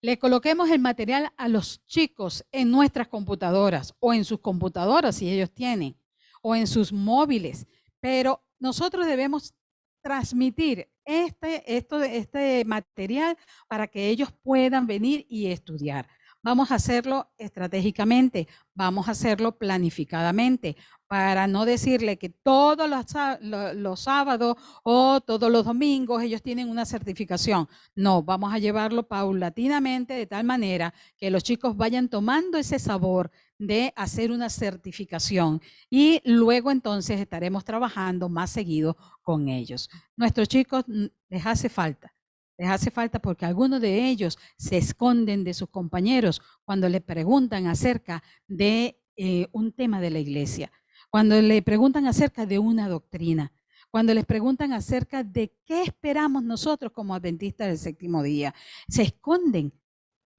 Le coloquemos el material a los chicos en nuestras computadoras o en sus computadoras si ellos tienen o en sus móviles, pero nosotros debemos transmitir este, esto, este material para que ellos puedan venir y estudiar. Vamos a hacerlo estratégicamente, vamos a hacerlo planificadamente, para no decirle que todos los, sábados o todos los domingos ellos tienen una certificación. No, vamos a llevarlo paulatinamente de tal manera que los chicos vayan tomando ese sabor de hacer una certificación y luego entonces estaremos trabajando más seguido con ellos. Nuestros chicos mm, les hace falta. Les hace falta porque algunos de ellos se esconden de sus compañeros cuando le preguntan acerca de eh, un tema de la iglesia cuando le preguntan acerca de una doctrina, cuando les preguntan acerca de qué esperamos nosotros como adventistas del séptimo día, se esconden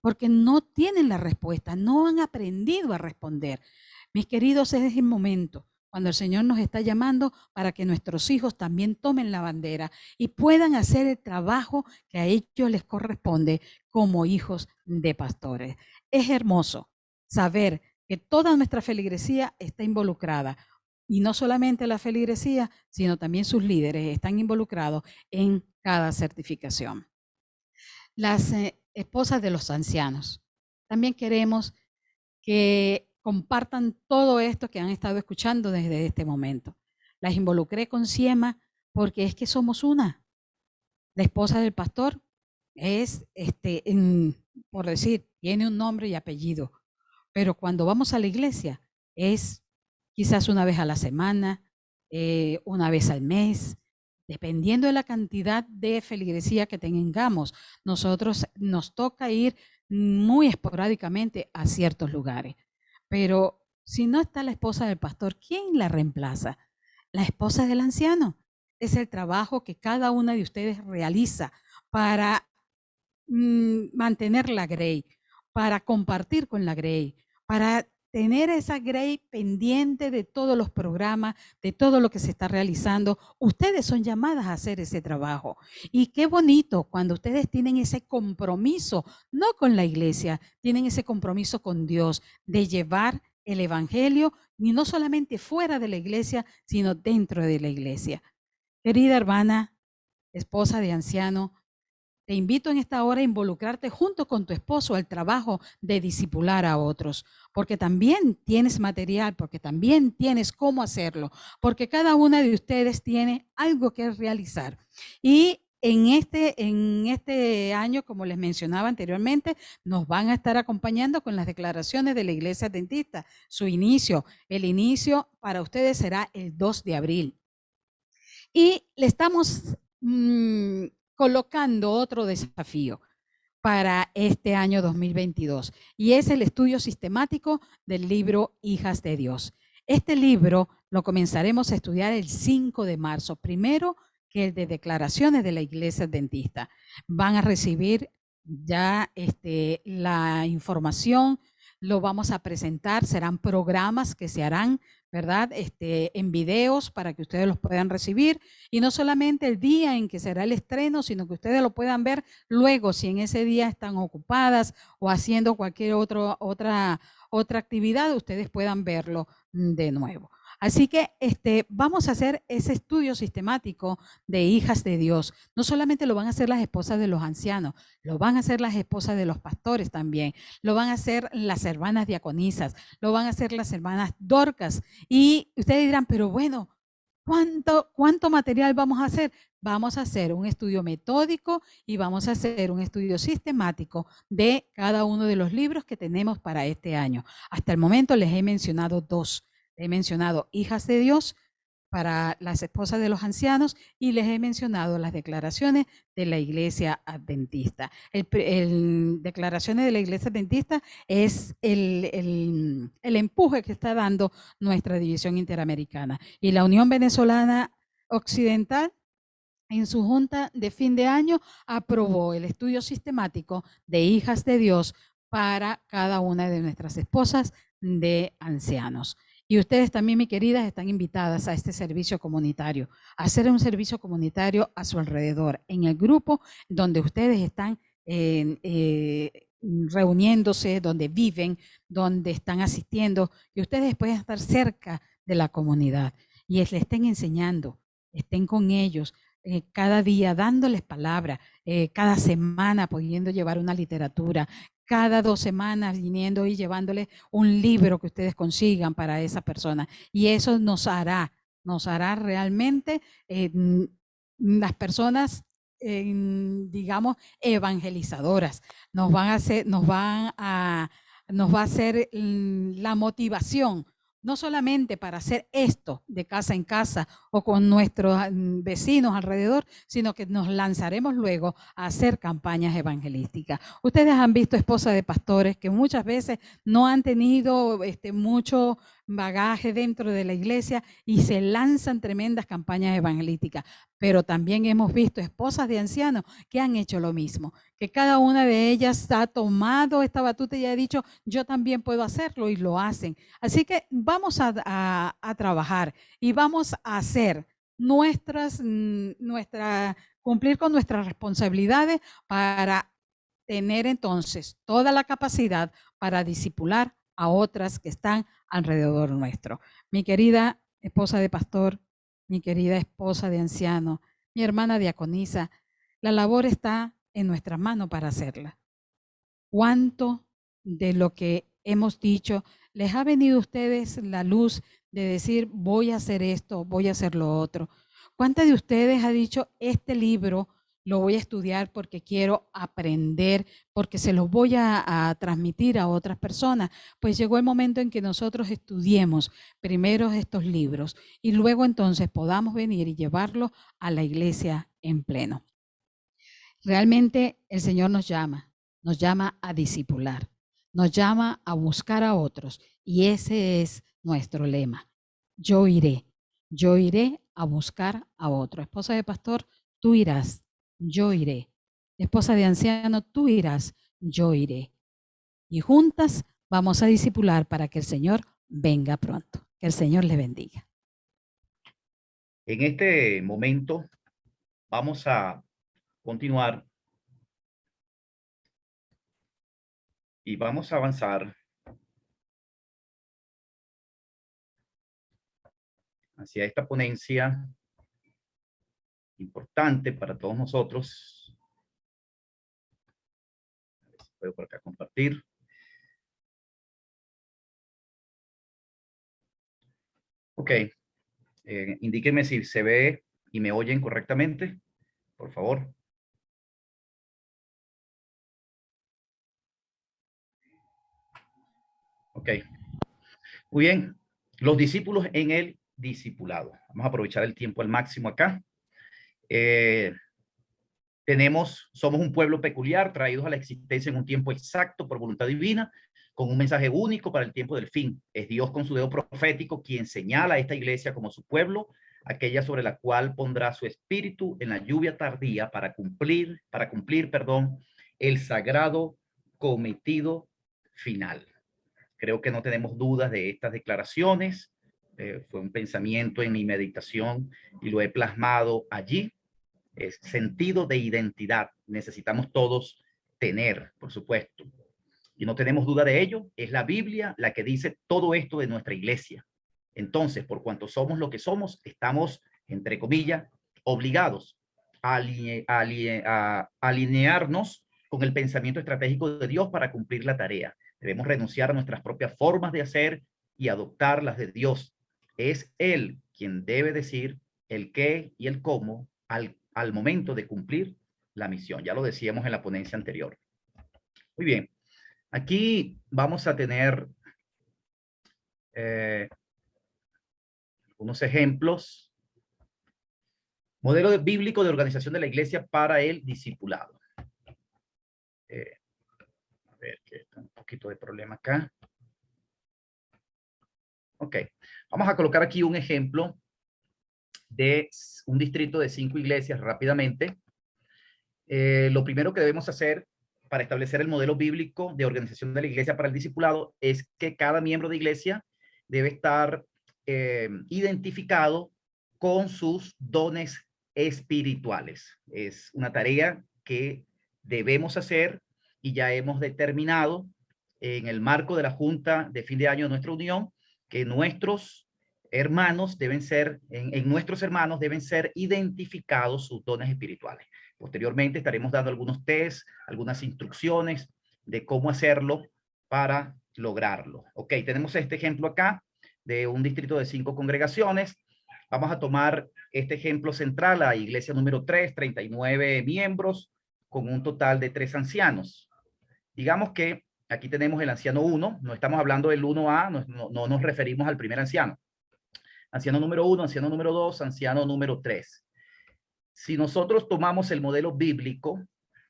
porque no tienen la respuesta, no han aprendido a responder. Mis queridos, es el momento cuando el Señor nos está llamando para que nuestros hijos también tomen la bandera y puedan hacer el trabajo que a ellos les corresponde como hijos de pastores. Es hermoso saber que toda nuestra feligresía está involucrada. Y no solamente la feligresía, sino también sus líderes están involucrados en cada certificación. Las eh, esposas de los ancianos. También queremos que compartan todo esto que han estado escuchando desde este momento. Las involucré con Siema porque es que somos una. La esposa del pastor es, este, por decir, tiene un nombre y apellido. Pero cuando vamos a la iglesia es quizás una vez a la semana, eh, una vez al mes, dependiendo de la cantidad de feligresía que tengamos. Nosotros nos toca ir muy esporádicamente a ciertos lugares. Pero si no está la esposa del pastor, ¿quién la reemplaza? La esposa del anciano. Es el trabajo que cada una de ustedes realiza para mm, mantener la Grey, para compartir con la Grey, para tener esa Grey pendiente de todos los programas, de todo lo que se está realizando. Ustedes son llamadas a hacer ese trabajo. Y qué bonito cuando ustedes tienen ese compromiso, no con la iglesia, tienen ese compromiso con Dios de llevar el Evangelio, y no solamente fuera de la iglesia, sino dentro de la iglesia. Querida hermana, esposa de anciano, te invito en esta hora a involucrarte junto con tu esposo al trabajo de disipular a otros, porque también tienes material, porque también tienes cómo hacerlo, porque cada una de ustedes tiene algo que realizar. Y en este, en este año, como les mencionaba anteriormente, nos van a estar acompañando con las declaraciones de la Iglesia Adventista. Su inicio, el inicio para ustedes será el 2 de abril. Y le estamos mm, colocando otro desafío para este año 2022 y es el estudio sistemático del libro Hijas de Dios. Este libro lo comenzaremos a estudiar el 5 de marzo. Primero, que el de declaraciones de la iglesia adventista. Van a recibir ya este, la información, lo vamos a presentar, serán programas que se harán, ¿verdad? Este, en videos para que ustedes los puedan recibir y no solamente el día en que será el estreno, sino que ustedes lo puedan ver luego si en ese día están ocupadas o haciendo cualquier otro, otra, otra actividad, ustedes puedan verlo de nuevo. Así que este, vamos a hacer ese estudio sistemático de hijas de Dios. No solamente lo van a hacer las esposas de los ancianos, lo van a hacer las esposas de los pastores también, lo van a hacer las hermanas diaconisas, lo van a hacer las hermanas dorcas. Y ustedes dirán, pero bueno, ¿cuánto, cuánto material vamos a hacer? Vamos a hacer un estudio metódico y vamos a hacer un estudio sistemático de cada uno de los libros que tenemos para este año. Hasta el momento les he mencionado dos he mencionado hijas de Dios para las esposas de los ancianos y les he mencionado las declaraciones de la iglesia adventista. El, declaraciones de la iglesia adventista es el, el empuje que está dando nuestra división interamericana. Y la Unión Venezolana Occidental en su junta de fin de año aprobó el estudio sistemático de hijas de Dios para cada una de nuestras esposas de ancianos. Y ustedes también, mi queridas, están invitadas a este servicio comunitario, a hacer un servicio comunitario a su alrededor, en el grupo donde ustedes están eh, reuniéndose, donde viven, donde están asistiendo, y ustedes pueden estar cerca de la comunidad y les estén enseñando, estén con ellos, eh, cada día dándoles palabra, eh, cada semana pudiendo llevar una literatura, cada dos semanas viniendo y llevándole un libro que ustedes consigan para esa persona. Y eso nos hará, nos hará realmente eh, las personas, digamos, evangelizadoras. Nos van a hacer, nos a, nos va a hacer la motivación no solamente para hacer esto de casa en casa o con nuestros mm, vecinos alrededor, sino que nos lanzaremos luego a hacer campañas evangelísticas. Ustedes han visto esposas de pastores que muchas veces no han tenido este, mucho bagaje dentro de la iglesia y se lanzan tremendas campañas evangelísticas. Pero también hemos visto esposas de ancianos que han hecho lo mismo, que cada una de ellas ha tomado esta batuta y ha dicho, yo también puedo hacerlo y lo hacen. Así que vamos a, trabajar y vamos a hacer nuestras, mm, cumplir con nuestras responsabilidades para tener entonces toda la capacidad para disipular a otras que están alrededor nuestro. Mi querida esposa de pastor, mi querida esposa de anciano, mi hermana diaconisa, la labor está en nuestras manos para hacerla. ¿Cuánto de lo que hemos dicho les ha venido a ustedes la luz de decir voy a hacer esto, voy a hacer lo otro? ¿Cuántas de ustedes ha dicho este libro lo voy a estudiar porque quiero aprender, porque se los voy a, transmitir a otras personas. Pues llegó el momento en que nosotros estudiemos primero estos libros y luego entonces podamos venir y llevarlos a la iglesia en pleno. Realmente el Señor nos llama, nos llama a discipular, nos llama a buscar a otros y ese es nuestro lema. Yo iré, yo iré a buscar a otro. Esposa de pastor, tú irás yo iré. Esposa de anciano, tú irás, yo iré. Y juntas vamos a discipular para que el Señor venga pronto. Que el Señor le bendiga. En este momento vamos a continuar y vamos a avanzar hacia esta ponencia importante para todos nosotros. A ver si puedo por acá compartir. Ok. Eh, indíquenme si se ve y me oyen correctamente. por favor. Ok. Muy bien. Los discípulos en el discipulado. Vamos a aprovechar el tiempo al máximo acá. Eh, tenemos, somos un pueblo peculiar, traídos a la existencia en un tiempo exacto por voluntad divina, con un mensaje único para el tiempo del fin. Es Dios con su dedo profético quien señala a esta iglesia como su pueblo, aquella sobre la cual pondrá su espíritu en la lluvia tardía para cumplir, para cumplir, perdón, el sagrado cometido final. Creo que no tenemos dudas de estas declaraciones. Eh, fue un pensamiento en mi meditación y lo he plasmado allí. Es sentido de identidad. Necesitamos todos tener, por supuesto. Y no tenemos duda de ello. Es la Biblia la que dice todo esto de nuestra iglesia. Entonces, por cuanto somos lo que somos, estamos, entre comillas, obligados a, a alinearnos con el pensamiento estratégico de Dios para cumplir la tarea. Debemos renunciar a nuestras propias formas de hacer y adoptar las de Dios. Es Él quien debe decir el qué y el cómo al, al momento de cumplir la misión. Ya lo decíamos en la ponencia anterior. Muy bien. Aquí vamos a tener eh, unos ejemplos. Modelo bíblico de organización de la iglesia para el discipulado. Eh, ver que está un poquito de problema acá. Ok, vamos a colocar aquí un ejemplo de un distrito de cinco iglesias rápidamente. Eh, lo primero que debemos hacer para establecer el modelo bíblico de organización de la iglesia para el discipulado es que cada miembro de iglesia debe estar eh, identificado con sus dones espirituales. Es una tarea que debemos hacer y ya hemos determinado en el marco de la Junta de fin de año de nuestra unión que nuestros hermanos deben ser, en, nuestros hermanos deben ser identificados sus dones espirituales. Posteriormente estaremos dando algunos test, algunas instrucciones de cómo hacerlo para lograrlo. Ok, tenemos este ejemplo acá de un distrito de cinco congregaciones. Vamos a tomar este ejemplo central, la iglesia número 3, 39 miembros, con un total de tres ancianos. Digamos que aquí tenemos el anciano 1, no estamos hablando del 1A, no, no, nos referimos al primer anciano. Anciano número 1, anciano número 2, anciano número 3. Si nosotros tomamos el modelo bíblico,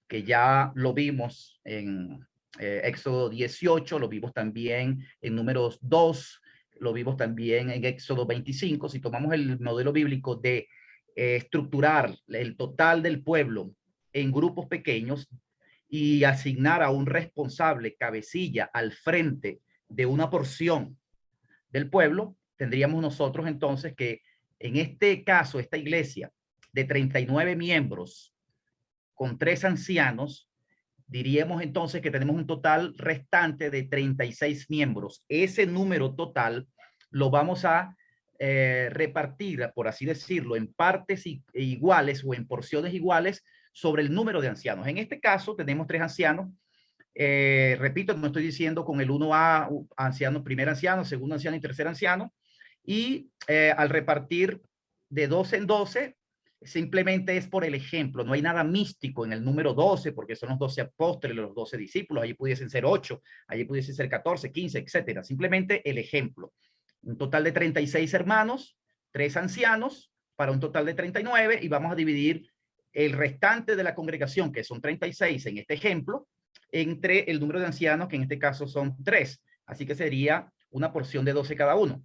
que ya lo vimos en eh, Éxodo 18, lo vimos también en números 2, lo vimos también en Éxodo 25, si tomamos el modelo bíblico de eh, estructurar el total del pueblo en grupos pequeños, y asignar a un responsable cabecilla al frente de una porción del pueblo, tendríamos nosotros entonces que en este caso, esta iglesia de 39 miembros con tres ancianos, diríamos entonces que tenemos un total restante de 36 miembros. Ese número total lo vamos a eh, repartir, por así decirlo, en partes iguales o en porciones iguales sobre el número de ancianos. En este caso tenemos tres ancianos. Eh, repito, no estoy diciendo con el 1A, anciano, primer anciano, segundo anciano y tercer anciano. Y eh, al repartir de 12 en 12, simplemente es por el ejemplo. No hay nada místico en el número 12, porque son los 12 apóstoles, los 12 discípulos. Allí pudiesen ser 8, allí pudiesen ser 14, 15, etcétera. Simplemente el ejemplo. Un total de 36 hermanos, tres ancianos, para un total de 39, y vamos a dividir el restante de la congregación, que son 36 en este ejemplo, entre el número de ancianos, que en este caso son 3. Así que sería una porción de 12 cada uno.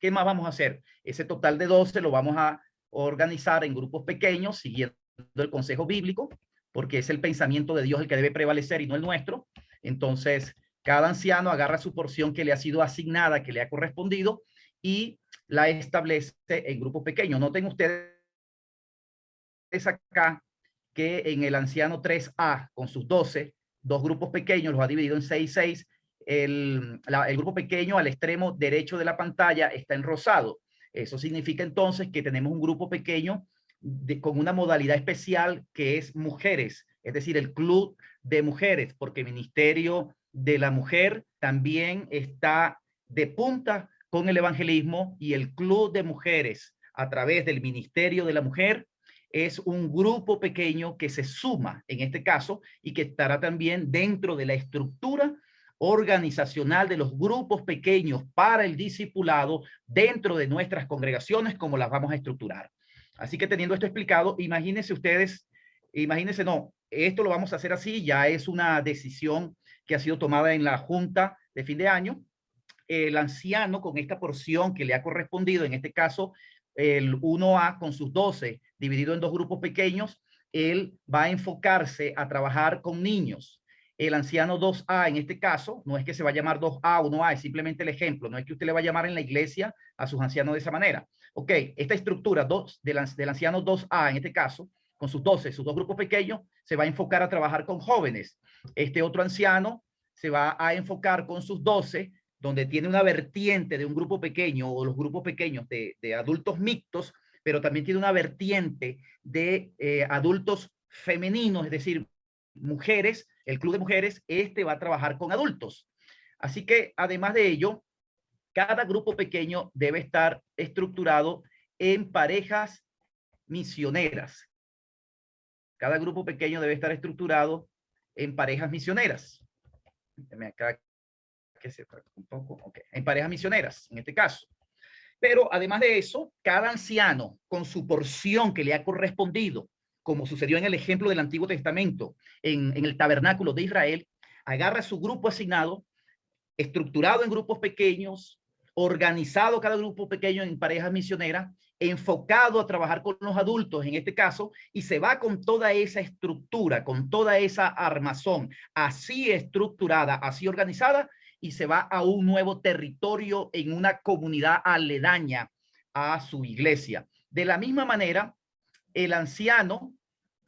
¿Qué más vamos a hacer? Ese total de 12 lo vamos a organizar en grupos pequeños, siguiendo el consejo bíblico, porque es el pensamiento de Dios el que debe prevalecer y no el nuestro. Entonces, cada anciano agarra su porción que le ha sido asignada, que le ha correspondido, y la establece en grupos pequeños. Noten ustedes es acá que en el anciano 3A, con sus 12, dos grupos pequeños, los ha dividido en 6, 6. El, grupo pequeño al extremo derecho de la pantalla está en rosado. Eso significa entonces que tenemos un grupo pequeño de, con una modalidad especial que es mujeres, es decir, el club de mujeres, porque el Ministerio de la Mujer también está de punta con el evangelismo y el club de mujeres a través del Ministerio de la Mujer es un grupo pequeño que se suma en este caso y que estará también dentro de la estructura organizacional de los grupos pequeños para el discipulado dentro de nuestras congregaciones, como las vamos a estructurar. Así que teniendo esto explicado, imagínense ustedes, imagínense, no, esto lo vamos a hacer así, ya es una decisión que ha sido tomada en la junta de fin de año. El anciano con esta porción que le ha correspondido, en este caso, el 1A con sus 12, dividido en dos grupos pequeños, él va a enfocarse a trabajar con niños. El anciano 2A en este caso, no es que se va a llamar 2A o 1A, es simplemente el ejemplo, no es que usted le va a llamar en la iglesia a sus ancianos de esa manera. Ok, esta estructura dos, del, del anciano 2A en este caso, con sus 12, sus dos grupos pequeños, se va a enfocar a trabajar con jóvenes. Este otro anciano se va a enfocar con sus 12 donde tiene una vertiente de un grupo pequeño o los grupos pequeños de, adultos mixtos, pero también tiene una vertiente de eh, adultos femeninos, es decir, mujeres, el club de mujeres, este va a trabajar con adultos. Así que además de ello, cada grupo pequeño debe estar estructurado en parejas misioneras. Cada grupo pequeño debe estar estructurado en parejas misioneras. Acá que se un poco, en parejas misioneras, en este caso. Pero además de eso, cada anciano con su porción que le ha correspondido, como sucedió en el ejemplo del Antiguo Testamento, en, el tabernáculo de Israel, agarra su grupo asignado, estructurado en grupos pequeños, organizado cada grupo pequeño en parejas misioneras, enfocado a trabajar con los adultos en este caso, y se va con toda esa estructura, con toda esa armazón, así estructurada, así organizada, y se va a un nuevo territorio en una comunidad aledaña a su iglesia. De la misma manera, el anciano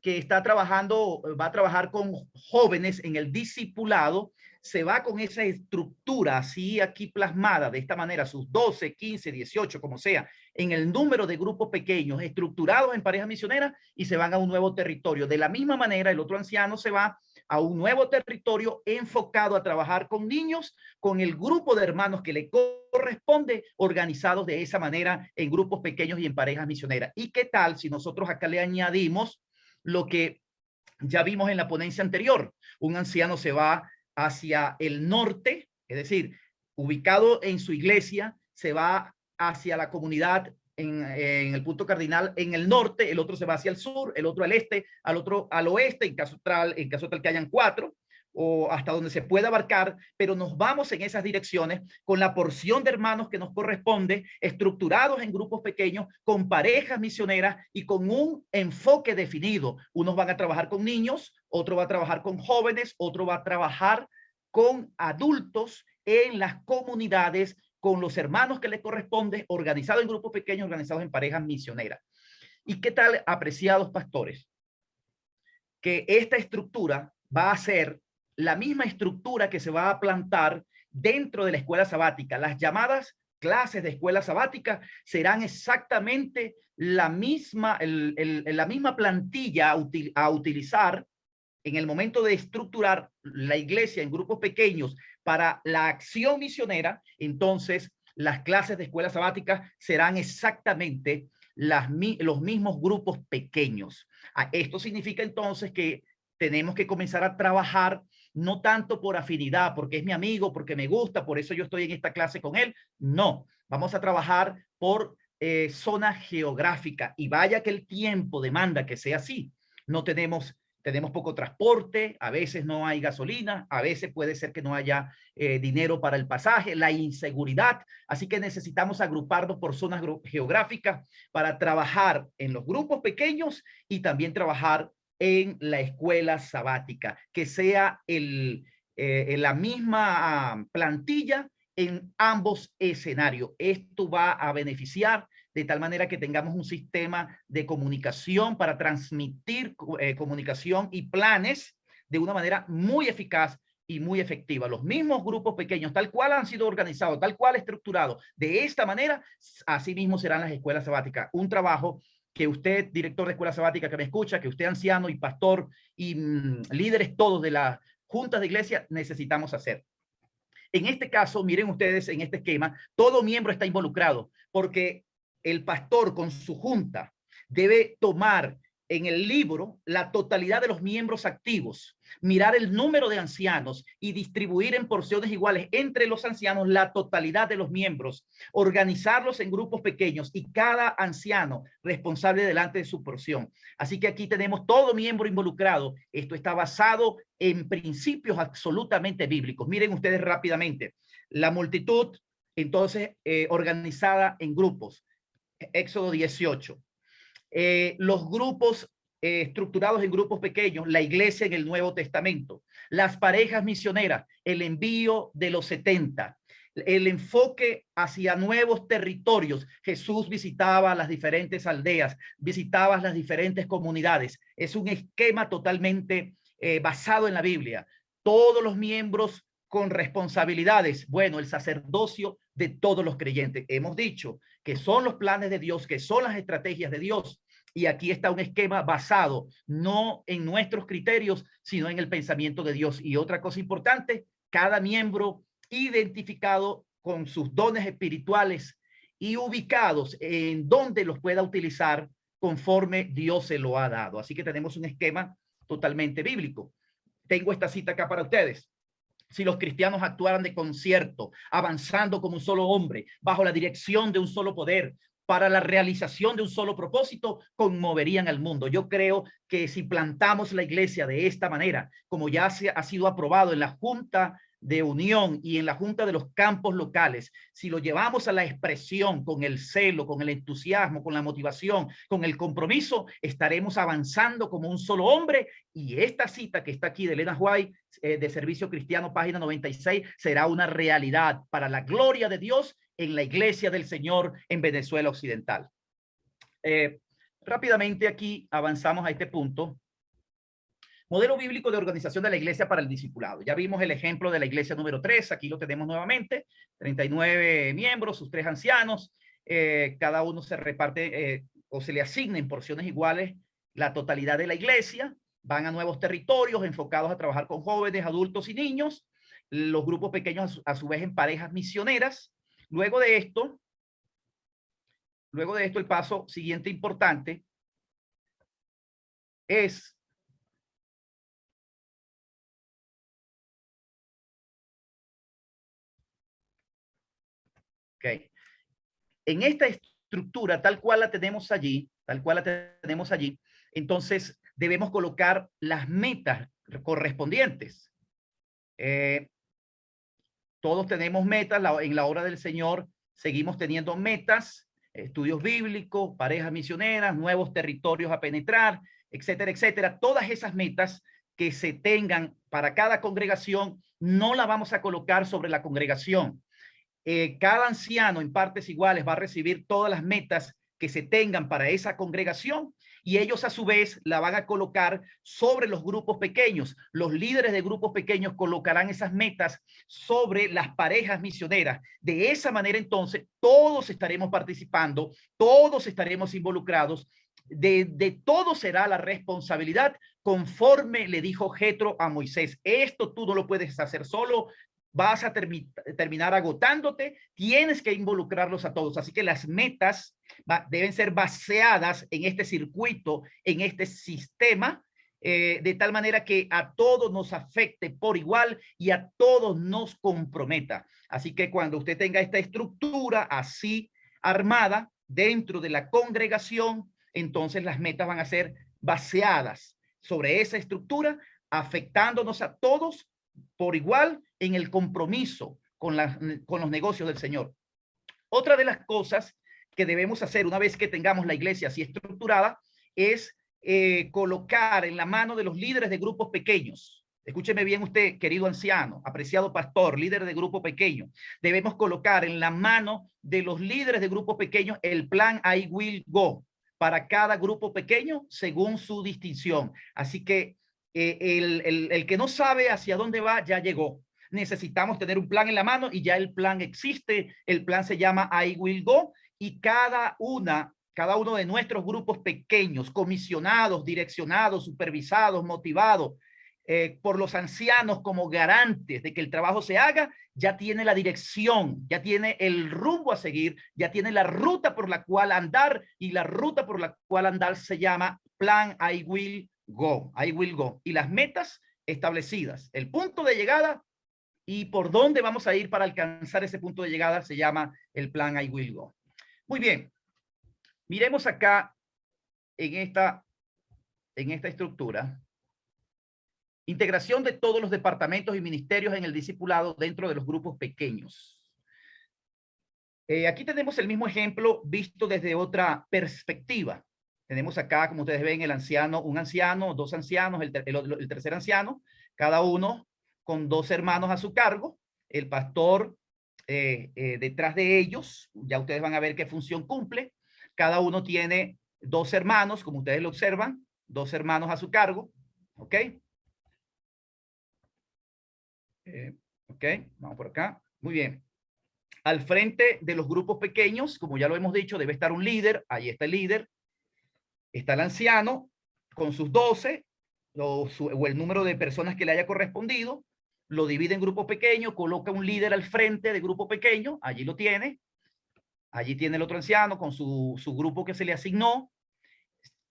que está trabajando, va a trabajar con jóvenes en el discipulado, se va con esa estructura así aquí plasmada de esta manera, sus 12, 15, 18, como sea, en el número de grupos pequeños estructurados en parejas misioneras y se van a un nuevo territorio. De la misma manera, el otro anciano se va a un nuevo territorio enfocado a trabajar con niños, con el grupo de hermanos que le corresponde, organizados de esa manera en grupos pequeños y en parejas misioneras. ¿Y qué tal si nosotros acá le añadimos lo que ya vimos en la ponencia anterior? Un anciano se va hacia el norte, es decir, ubicado en su iglesia, se va hacia la comunidad en, el punto cardinal en el norte, el otro se va hacia el sur, el otro al este, al otro al oeste, en caso tal, en caso tal que hayan cuatro, o hasta donde se pueda abarcar, pero nos vamos en esas direcciones con la porción de hermanos que nos corresponde, estructurados en grupos pequeños, con parejas misioneras y con un enfoque definido. Unos van a trabajar con niños, otro va a trabajar con jóvenes, otro va a trabajar con adultos en las comunidades con los hermanos que le corresponde, organizado en grupos pequeños, organizados en parejas misioneras. ¿Y qué tal, apreciados pastores? Que esta estructura va a ser la misma estructura que se va a plantar dentro de la escuela sabática. Las llamadas clases de escuela sabática serán exactamente la misma, la misma plantilla a utilizar en el momento de estructurar la iglesia en grupos pequeños para la acción misionera, entonces las clases de escuela sabática serán exactamente las, los mismos grupos pequeños. Ah, esto significa entonces que tenemos que comenzar a trabajar no tanto por afinidad, porque es mi amigo, porque me gusta, por eso yo estoy en esta clase con él. No, vamos a trabajar por eh, zona geográfica y vaya que el tiempo demanda que sea así. No tenemos tenemos poco transporte, a veces no hay gasolina, a veces puede ser que no haya eh, dinero para el pasaje, la inseguridad. Así que necesitamos agruparnos por zonas geográficas para trabajar en los grupos pequeños y también trabajar en la escuela sabática, que sea el, eh, la misma plantilla en ambos escenarios. Esto va a beneficiar de tal manera que tengamos un sistema de comunicación para transmitir eh, comunicación y planes de una manera muy eficaz y muy efectiva. Los mismos grupos pequeños, tal cual han sido organizados, tal cual estructurados, de esta manera, así mismo serán las escuelas sabáticas. Un trabajo que usted, director de escuela sabática que me escucha, que usted anciano y pastor y mm, líderes todos de las juntas de iglesia necesitamos hacer. En este caso, miren ustedes en este esquema, todo miembro está involucrado porque el pastor con su junta debe tomar en el libro la totalidad de los miembros activos, mirar el número de ancianos y distribuir en porciones iguales entre los ancianos la totalidad de los miembros, organizarlos en grupos pequeños y cada anciano responsable delante de su porción. Así que aquí tenemos todo miembro involucrado. Esto está basado en principios absolutamente bíblicos. Miren ustedes rápidamente. La multitud, entonces, eh, organizada en grupos. Éxodo 18 eh, los grupos eh, estructurados en grupos pequeños, la iglesia en el Nuevo Testamento, las parejas misioneras, el envío de los 70, el enfoque hacia nuevos territorios. Jesús visitaba las diferentes aldeas, visitaba las diferentes comunidades. Es un esquema totalmente eh, basado en la Biblia. Todos los miembros con responsabilidades. Bueno, el sacerdocio de todos los creyentes. Hemos dicho que son los planes de Dios, que son las estrategias de Dios. Y aquí está un esquema basado no en nuestros criterios, sino en el pensamiento de Dios. Y otra cosa importante, cada miembro identificado con sus dones espirituales y ubicados en donde los pueda utilizar conforme Dios se lo ha dado. Así que tenemos un esquema totalmente bíblico. Tengo esta cita acá para ustedes si los cristianos actuaran de concierto, avanzando como un solo hombre, bajo la dirección de un solo poder, para la realización de un solo propósito, conmoverían al mundo. Yo creo que si plantamos la iglesia de esta manera, como ya se ha sido aprobado en la Junta de unión y en la Junta de los Campos Locales, si lo llevamos a la expresión con el celo, con el entusiasmo, con la motivación, con el compromiso, estaremos avanzando como un solo hombre y esta cita que está aquí de Elena White eh, de Servicio Cristiano, página 96, será una realidad para la gloria de Dios en la iglesia del Señor en Venezuela Occidental. Eh, rápidamente aquí avanzamos a este punto Modelo bíblico de organización de la iglesia para el discipulado. Ya vimos el ejemplo de la iglesia número 3, aquí lo tenemos nuevamente, 39 miembros, sus tres ancianos, eh, cada uno se reparte eh, o se le asigna en porciones iguales la totalidad de la iglesia, van a nuevos territorios enfocados a trabajar con jóvenes, adultos y niños, los grupos pequeños a su, vez en parejas misioneras. Luego de esto, luego de esto el paso siguiente importante es Okay. En esta estructura, tal cual la tenemos allí, tal cual la tenemos allí, entonces debemos colocar las metas correspondientes. Eh, todos tenemos metas en la obra del Señor, seguimos teniendo metas, estudios bíblicos, parejas misioneras, nuevos territorios a penetrar, etcétera, etcétera. Todas esas metas que se tengan para cada congregación, no la vamos a colocar sobre la congregación, eh, cada anciano en partes iguales va a recibir todas las metas que se tengan para esa congregación y ellos a su vez la van a colocar sobre los grupos pequeños. Los líderes de grupos pequeños colocarán esas metas sobre las parejas misioneras. De esa manera entonces todos estaremos participando, todos estaremos involucrados, de, de todo será la responsabilidad conforme le dijo Jetro a Moisés. Esto tú no lo puedes hacer solo, vas a terminar agotándote, tienes que involucrarlos a todos. Así que las metas deben ser baseadas en este circuito, en este sistema, eh, de tal manera que a todos nos afecte por igual y a todos nos comprometa. Así que cuando usted tenga esta estructura así armada dentro de la congregación, entonces las metas van a ser baseadas sobre esa estructura, afectándonos a todos por igual en el compromiso con, los negocios del Señor. Otra de las cosas que debemos hacer una vez que tengamos la iglesia así estructurada es eh, colocar en la mano de los líderes de grupos pequeños. Escúcheme bien usted, querido anciano, apreciado pastor, líder de grupo pequeño. Debemos colocar en la mano de los líderes de grupos pequeños el plan I will go para cada grupo pequeño según su distinción. Así que eh, el, que no sabe hacia dónde va ya llegó. Necesitamos tener un plan en la mano y ya el plan existe. El plan se llama I Will Go y cada una, cada uno de nuestros grupos pequeños, comisionados, direccionados, supervisados, motivados, eh, por los ancianos como garantes de que el trabajo se haga, ya tiene la dirección, ya tiene el rumbo a seguir, ya tiene la ruta por la cual andar y la ruta por la cual andar se llama plan I will go, I will go. Y las metas establecidas, el punto de llegada y por dónde vamos a ir para alcanzar ese punto de llegada se llama el plan I will go. Muy bien, miremos acá en esta, en esta estructura. Integración de todos los departamentos y ministerios en el discipulado dentro de los grupos pequeños. Eh, aquí tenemos el mismo ejemplo visto desde otra perspectiva. Tenemos acá, como ustedes ven, el anciano, un anciano, dos ancianos, el, el tercer anciano, cada uno con dos hermanos a su cargo, el pastor eh, eh, detrás de ellos, ya ustedes van a ver qué función cumple, cada uno tiene dos hermanos, como ustedes lo observan, dos hermanos a su cargo, ¿ok? Eh, ok, vamos por acá, muy bien. Al frente de los grupos pequeños, como ya lo hemos dicho, debe estar un líder, ahí está el líder, está el anciano con sus doce, o, o el número de personas que le haya correspondido, lo divide en grupos pequeños, coloca un líder al frente de grupo pequeño, allí lo tiene, allí tiene el otro anciano con su, su grupo que se le asignó,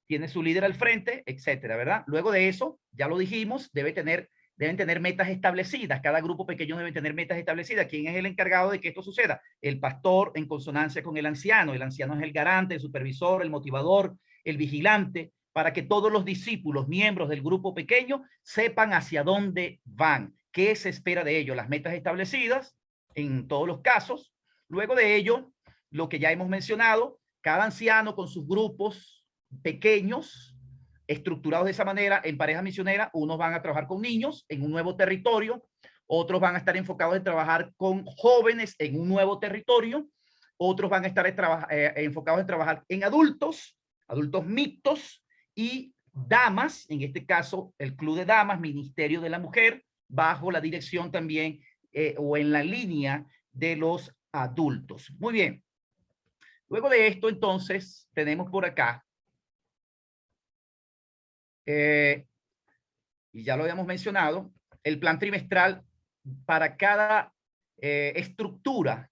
tiene su líder al frente, etcétera, ¿verdad? Luego de eso, ya lo dijimos, debe tener, deben tener metas establecidas, cada grupo pequeño debe tener metas establecidas. ¿Quién es el encargado de que esto suceda? El pastor en consonancia con el anciano, el anciano es el garante, el supervisor, el motivador, el vigilante, para que todos los discípulos, miembros del grupo pequeño, sepan hacia dónde van qué se espera de ello, las metas establecidas en todos los casos. Luego de ello, lo que ya hemos mencionado, cada anciano con sus grupos pequeños, estructurados de esa manera en pareja misionera, unos van a trabajar con niños en un nuevo territorio, otros van a estar enfocados en trabajar con jóvenes en un nuevo territorio, otros van a estar eh, enfocados en trabajar en adultos, adultos mixtos y damas, en este caso el Club de Damas, Ministerio de la Mujer, bajo la dirección también eh, o en la línea de los adultos. Muy bien. Luego de esto, entonces, tenemos por acá, eh, y ya lo habíamos mencionado, el plan trimestral para cada eh, estructura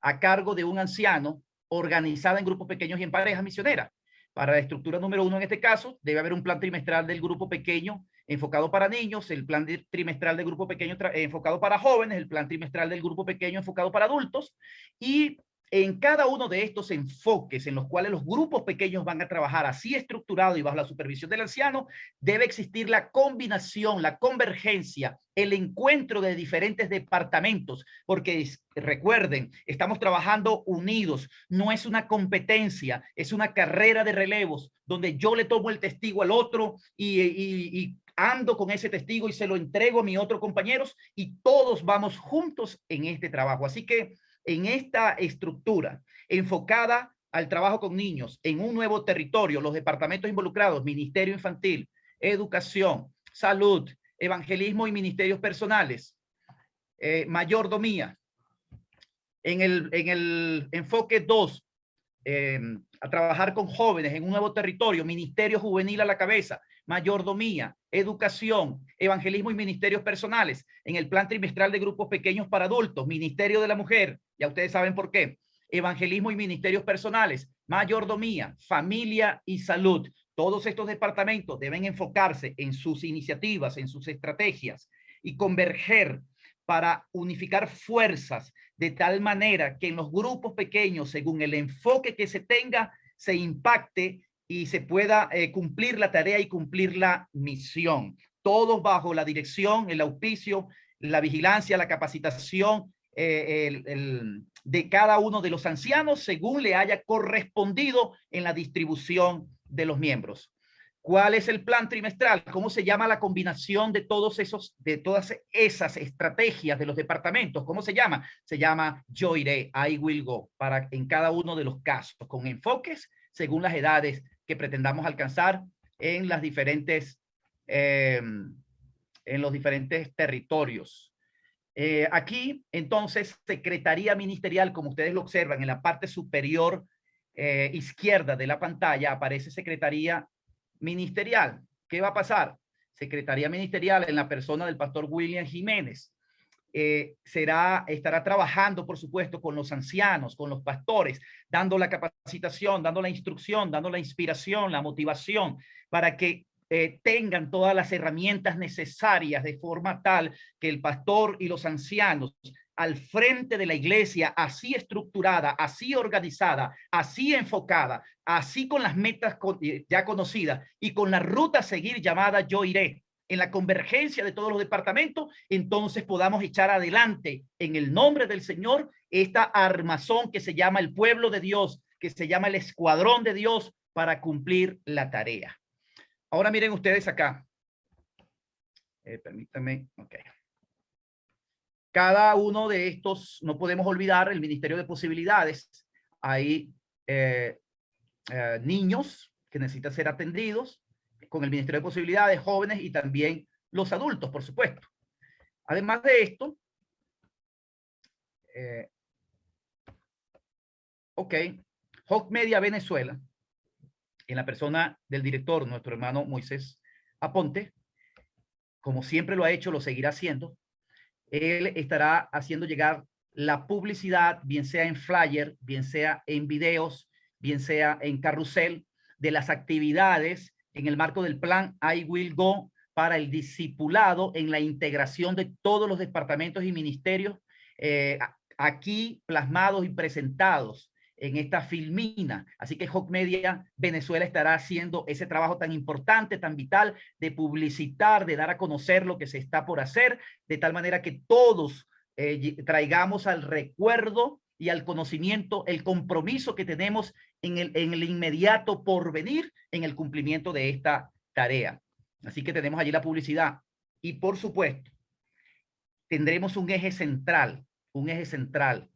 a cargo de un anciano organizada en grupos pequeños y en parejas misioneras. Para la estructura número uno en este caso, debe haber un plan trimestral del grupo pequeño enfocado para niños, el plan trimestral del grupo pequeño enfocado para jóvenes, el plan trimestral del grupo pequeño enfocado para adultos y en cada uno de estos enfoques en los cuales los grupos pequeños van a trabajar así estructurado y bajo la supervisión del anciano, debe existir la combinación, la convergencia, el encuentro de diferentes departamentos, porque recuerden, estamos trabajando unidos, no es una competencia, es una carrera de relevos, donde yo le tomo el testigo al otro y, y ando con ese testigo y se lo entrego a mis otros compañeros y todos vamos juntos en este trabajo. Así que en esta estructura enfocada al trabajo con niños en un nuevo territorio, los departamentos involucrados, Ministerio Infantil, Educación, Salud, Evangelismo y Ministerios Personales, eh, Mayordomía. En el, en el enfoque 2, em, a trabajar con jóvenes en un nuevo territorio, Ministerio Juvenil a la cabeza, mayordomía, educación, evangelismo y ministerios personales. En el plan trimestral de grupos pequeños para adultos, Ministerio de la Mujer, ya ustedes saben por qué. Evangelismo y ministerios personales, mayordomía, familia y salud. Todos estos departamentos deben enfocarse en sus iniciativas, en sus estrategias y converger para unificar fuerzas de tal manera que en los grupos pequeños, según el enfoque que se tenga, se impacte y se pueda eh, cumplir la tarea y cumplir la misión. Todos bajo la dirección, el auspicio, la vigilancia, la capacitación eh, de cada uno de los ancianos según le haya correspondido en la distribución de los miembros. ¿Cuál es el plan trimestral? ¿Cómo se llama la combinación de todos esos, de todas esas estrategias de los departamentos? ¿Cómo se llama? Se llama Yo iré, I will go, para en cada uno de los casos, con enfoques según las edades que pretendamos alcanzar en las diferentes, em, en los diferentes territorios. Eh, aquí, entonces, Secretaría Ministerial, como ustedes lo observan, en la parte superior eh, izquierda de la pantalla aparece Secretaría Ministerial. ¿Qué va a pasar? Secretaría Ministerial en la persona del pastor William Jiménez. Eh, será, estará trabajando, por supuesto, con los ancianos, con los pastores, dando la capacitación, dando la instrucción, dando la inspiración, la motivación, para que eh, tengan todas las herramientas necesarias de forma tal que el pastor y los ancianos al frente de la iglesia, así estructurada, así organizada, así enfocada, así con las metas eh, ya conocidas y con la ruta a seguir llamada Yo Iré, en la convergencia de todos los departamentos, entonces podamos echar adelante en el nombre del Señor esta armazón que se llama el pueblo de Dios, que se llama el escuadrón de Dios para cumplir la tarea. Ahora miren ustedes acá. Eh, permítanme, ok. Cada uno de estos, no podemos olvidar el Ministerio de Posibilidades. Hay eh, eh, niños que necesitan ser atendidos, con el Ministerio de Posibilidades, jóvenes y también los adultos, por supuesto. Además de esto, eh, ok, Hawk Media Venezuela, en la persona del director, nuestro hermano Moisés Aponte, como siempre lo ha hecho, lo seguirá haciendo. Él estará haciendo llegar la publicidad, bien sea en flyer, bien sea en videos, bien sea en carrusel, de las actividades en el marco del plan I Will Go para el discipulado en la integración de todos los departamentos y ministerios eh, aquí plasmados y presentados en esta filmina. Así que Hawk Media Venezuela estará haciendo ese trabajo tan importante, tan vital de publicitar, de dar a conocer lo que se está por hacer, de tal manera que todos eh, traigamos al recuerdo y al conocimiento el compromiso que tenemos en el, en el inmediato porvenir en el cumplimiento de esta tarea. Así que tenemos allí la publicidad. Y por supuesto, tendremos un eje central, un eje central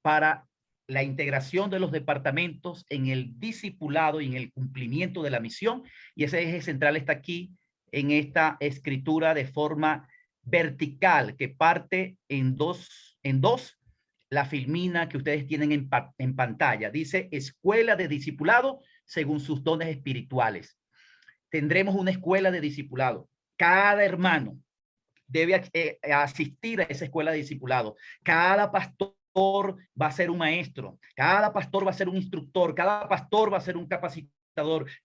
para la integración de los departamentos en el discipulado y en el cumplimiento de la misión. Y ese eje central está aquí en esta escritura de forma vertical que parte en dos, en dos la filmina que ustedes tienen en, pantalla. Dice Escuela de Discipulado según sus dones espirituales. Tendremos una escuela de discipulado. Cada hermano debe eh, asistir a esa escuela de discipulado. Cada pastor va a ser un maestro, cada pastor va a ser un instructor, cada pastor va a ser un capacitador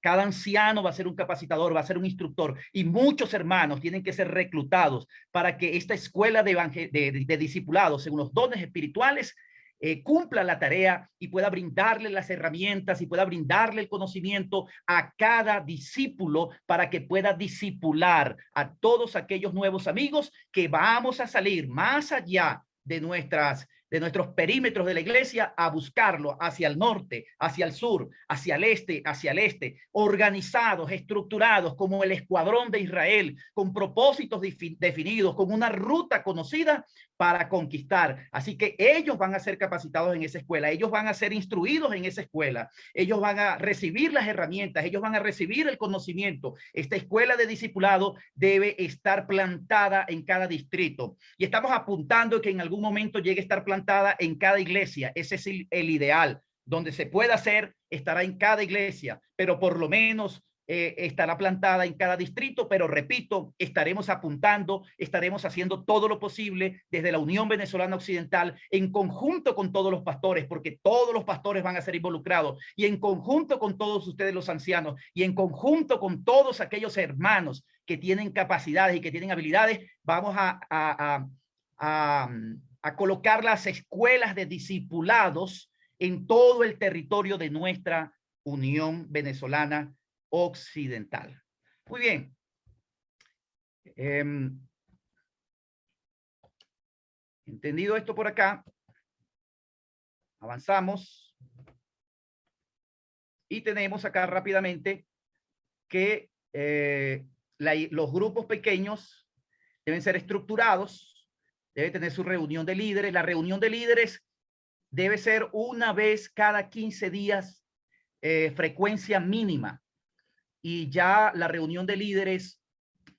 cada anciano va a ser un capacitador, va a ser un instructor y muchos hermanos tienen que ser reclutados para que esta escuela de, de, de discipulados según los dones espirituales eh, cumpla la tarea y pueda brindarle las herramientas y pueda brindarle el conocimiento a cada discípulo para que pueda discipular a todos aquellos nuevos amigos que vamos a salir más allá de nuestras de nuestros perímetros de la iglesia a buscarlo hacia el norte, hacia el sur, hacia el este, hacia el este, organizados, estructurados como el escuadrón de Israel, con propósitos definidos, con una ruta conocida para conquistar. Así que ellos van a ser capacitados en esa escuela, ellos van a ser instruidos en esa escuela, ellos van a recibir las herramientas, ellos van a recibir el conocimiento. Esta escuela de discipulado debe estar plantada en cada distrito y estamos apuntando que en algún momento llegue a estar plantada en cada iglesia. Ese es el, el ideal. Donde se pueda hacer, estará en cada iglesia, pero por lo menos eh, estará plantada en cada distrito, pero repito, estaremos apuntando, estaremos haciendo todo lo posible desde la Unión Venezolana Occidental en conjunto con todos los pastores, porque todos los pastores van a ser involucrados y en conjunto con todos ustedes los ancianos y en conjunto con todos aquellos hermanos que tienen capacidades y que tienen habilidades, vamos a, a, colocar las escuelas de discipulados en todo el territorio de nuestra Unión Venezolana occidental. Muy bien. Em, entendido esto por acá, avanzamos y tenemos acá rápidamente que eh, los grupos pequeños deben ser estructurados, debe tener su reunión de líderes. La reunión de líderes debe ser una vez cada 15 días, eh, frecuencia mínima y ya la reunión de líderes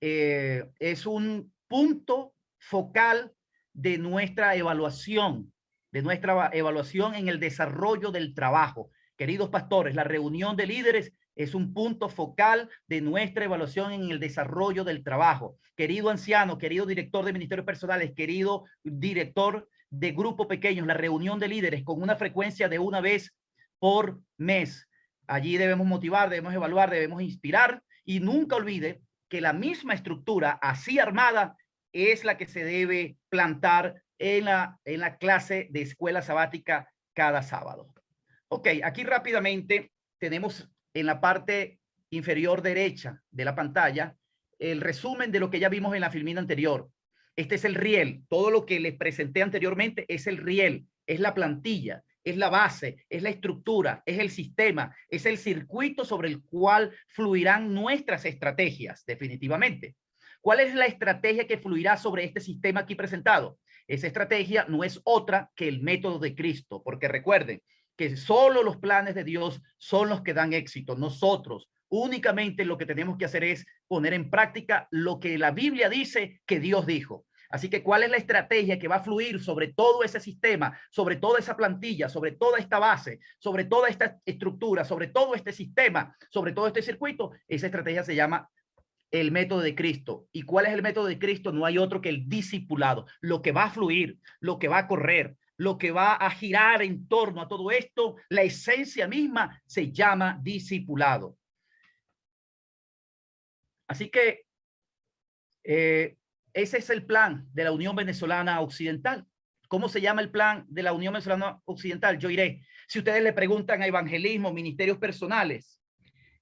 eh, es un punto focal de nuestra evaluación, de nuestra evaluación en el desarrollo del trabajo. Queridos pastores, la reunión de líderes es un punto focal de nuestra evaluación en el desarrollo del trabajo. Querido anciano, querido director de ministerios personales, querido director de grupo pequeños, la reunión de líderes con una frecuencia de una vez por mes. Allí debemos motivar, debemos evaluar, debemos inspirar y nunca olvide que la misma estructura así armada es la que se debe plantar en la, en la clase de escuela sabática cada sábado. Ok, aquí rápidamente tenemos en la parte inferior derecha de la pantalla el resumen de lo que ya vimos en la filmina anterior. Este es el riel. Todo lo que les presenté anteriormente es el riel, es la plantilla, es la base, es la estructura, es el sistema, es el circuito sobre el cual fluirán nuestras estrategias, definitivamente. ¿Cuál es la estrategia que fluirá sobre este sistema aquí presentado? Esa estrategia no es otra que el método de Cristo, porque recuerden, que solo los planes de Dios son los que dan éxito. Nosotros únicamente lo que tenemos que hacer es poner en práctica lo que la Biblia dice que Dios dijo. Así que, ¿cuál es la estrategia que va a fluir sobre todo ese sistema, sobre toda esa plantilla, sobre toda esta base, sobre toda esta estructura, sobre todo este sistema, sobre todo este circuito? Esa estrategia se llama el método de Cristo. ¿Y cuál es el método de Cristo? No hay otro que el discipulado, lo que va a fluir, lo que va a correr, lo que va a girar en torno a todo esto, la esencia misma se llama discipulado. Así que eh, ese es el plan de la Unión Venezolana Occidental. ¿Cómo se llama el plan de la Unión Venezolana Occidental? Yo iré. Si ustedes le preguntan a evangelismo, ministerios personales,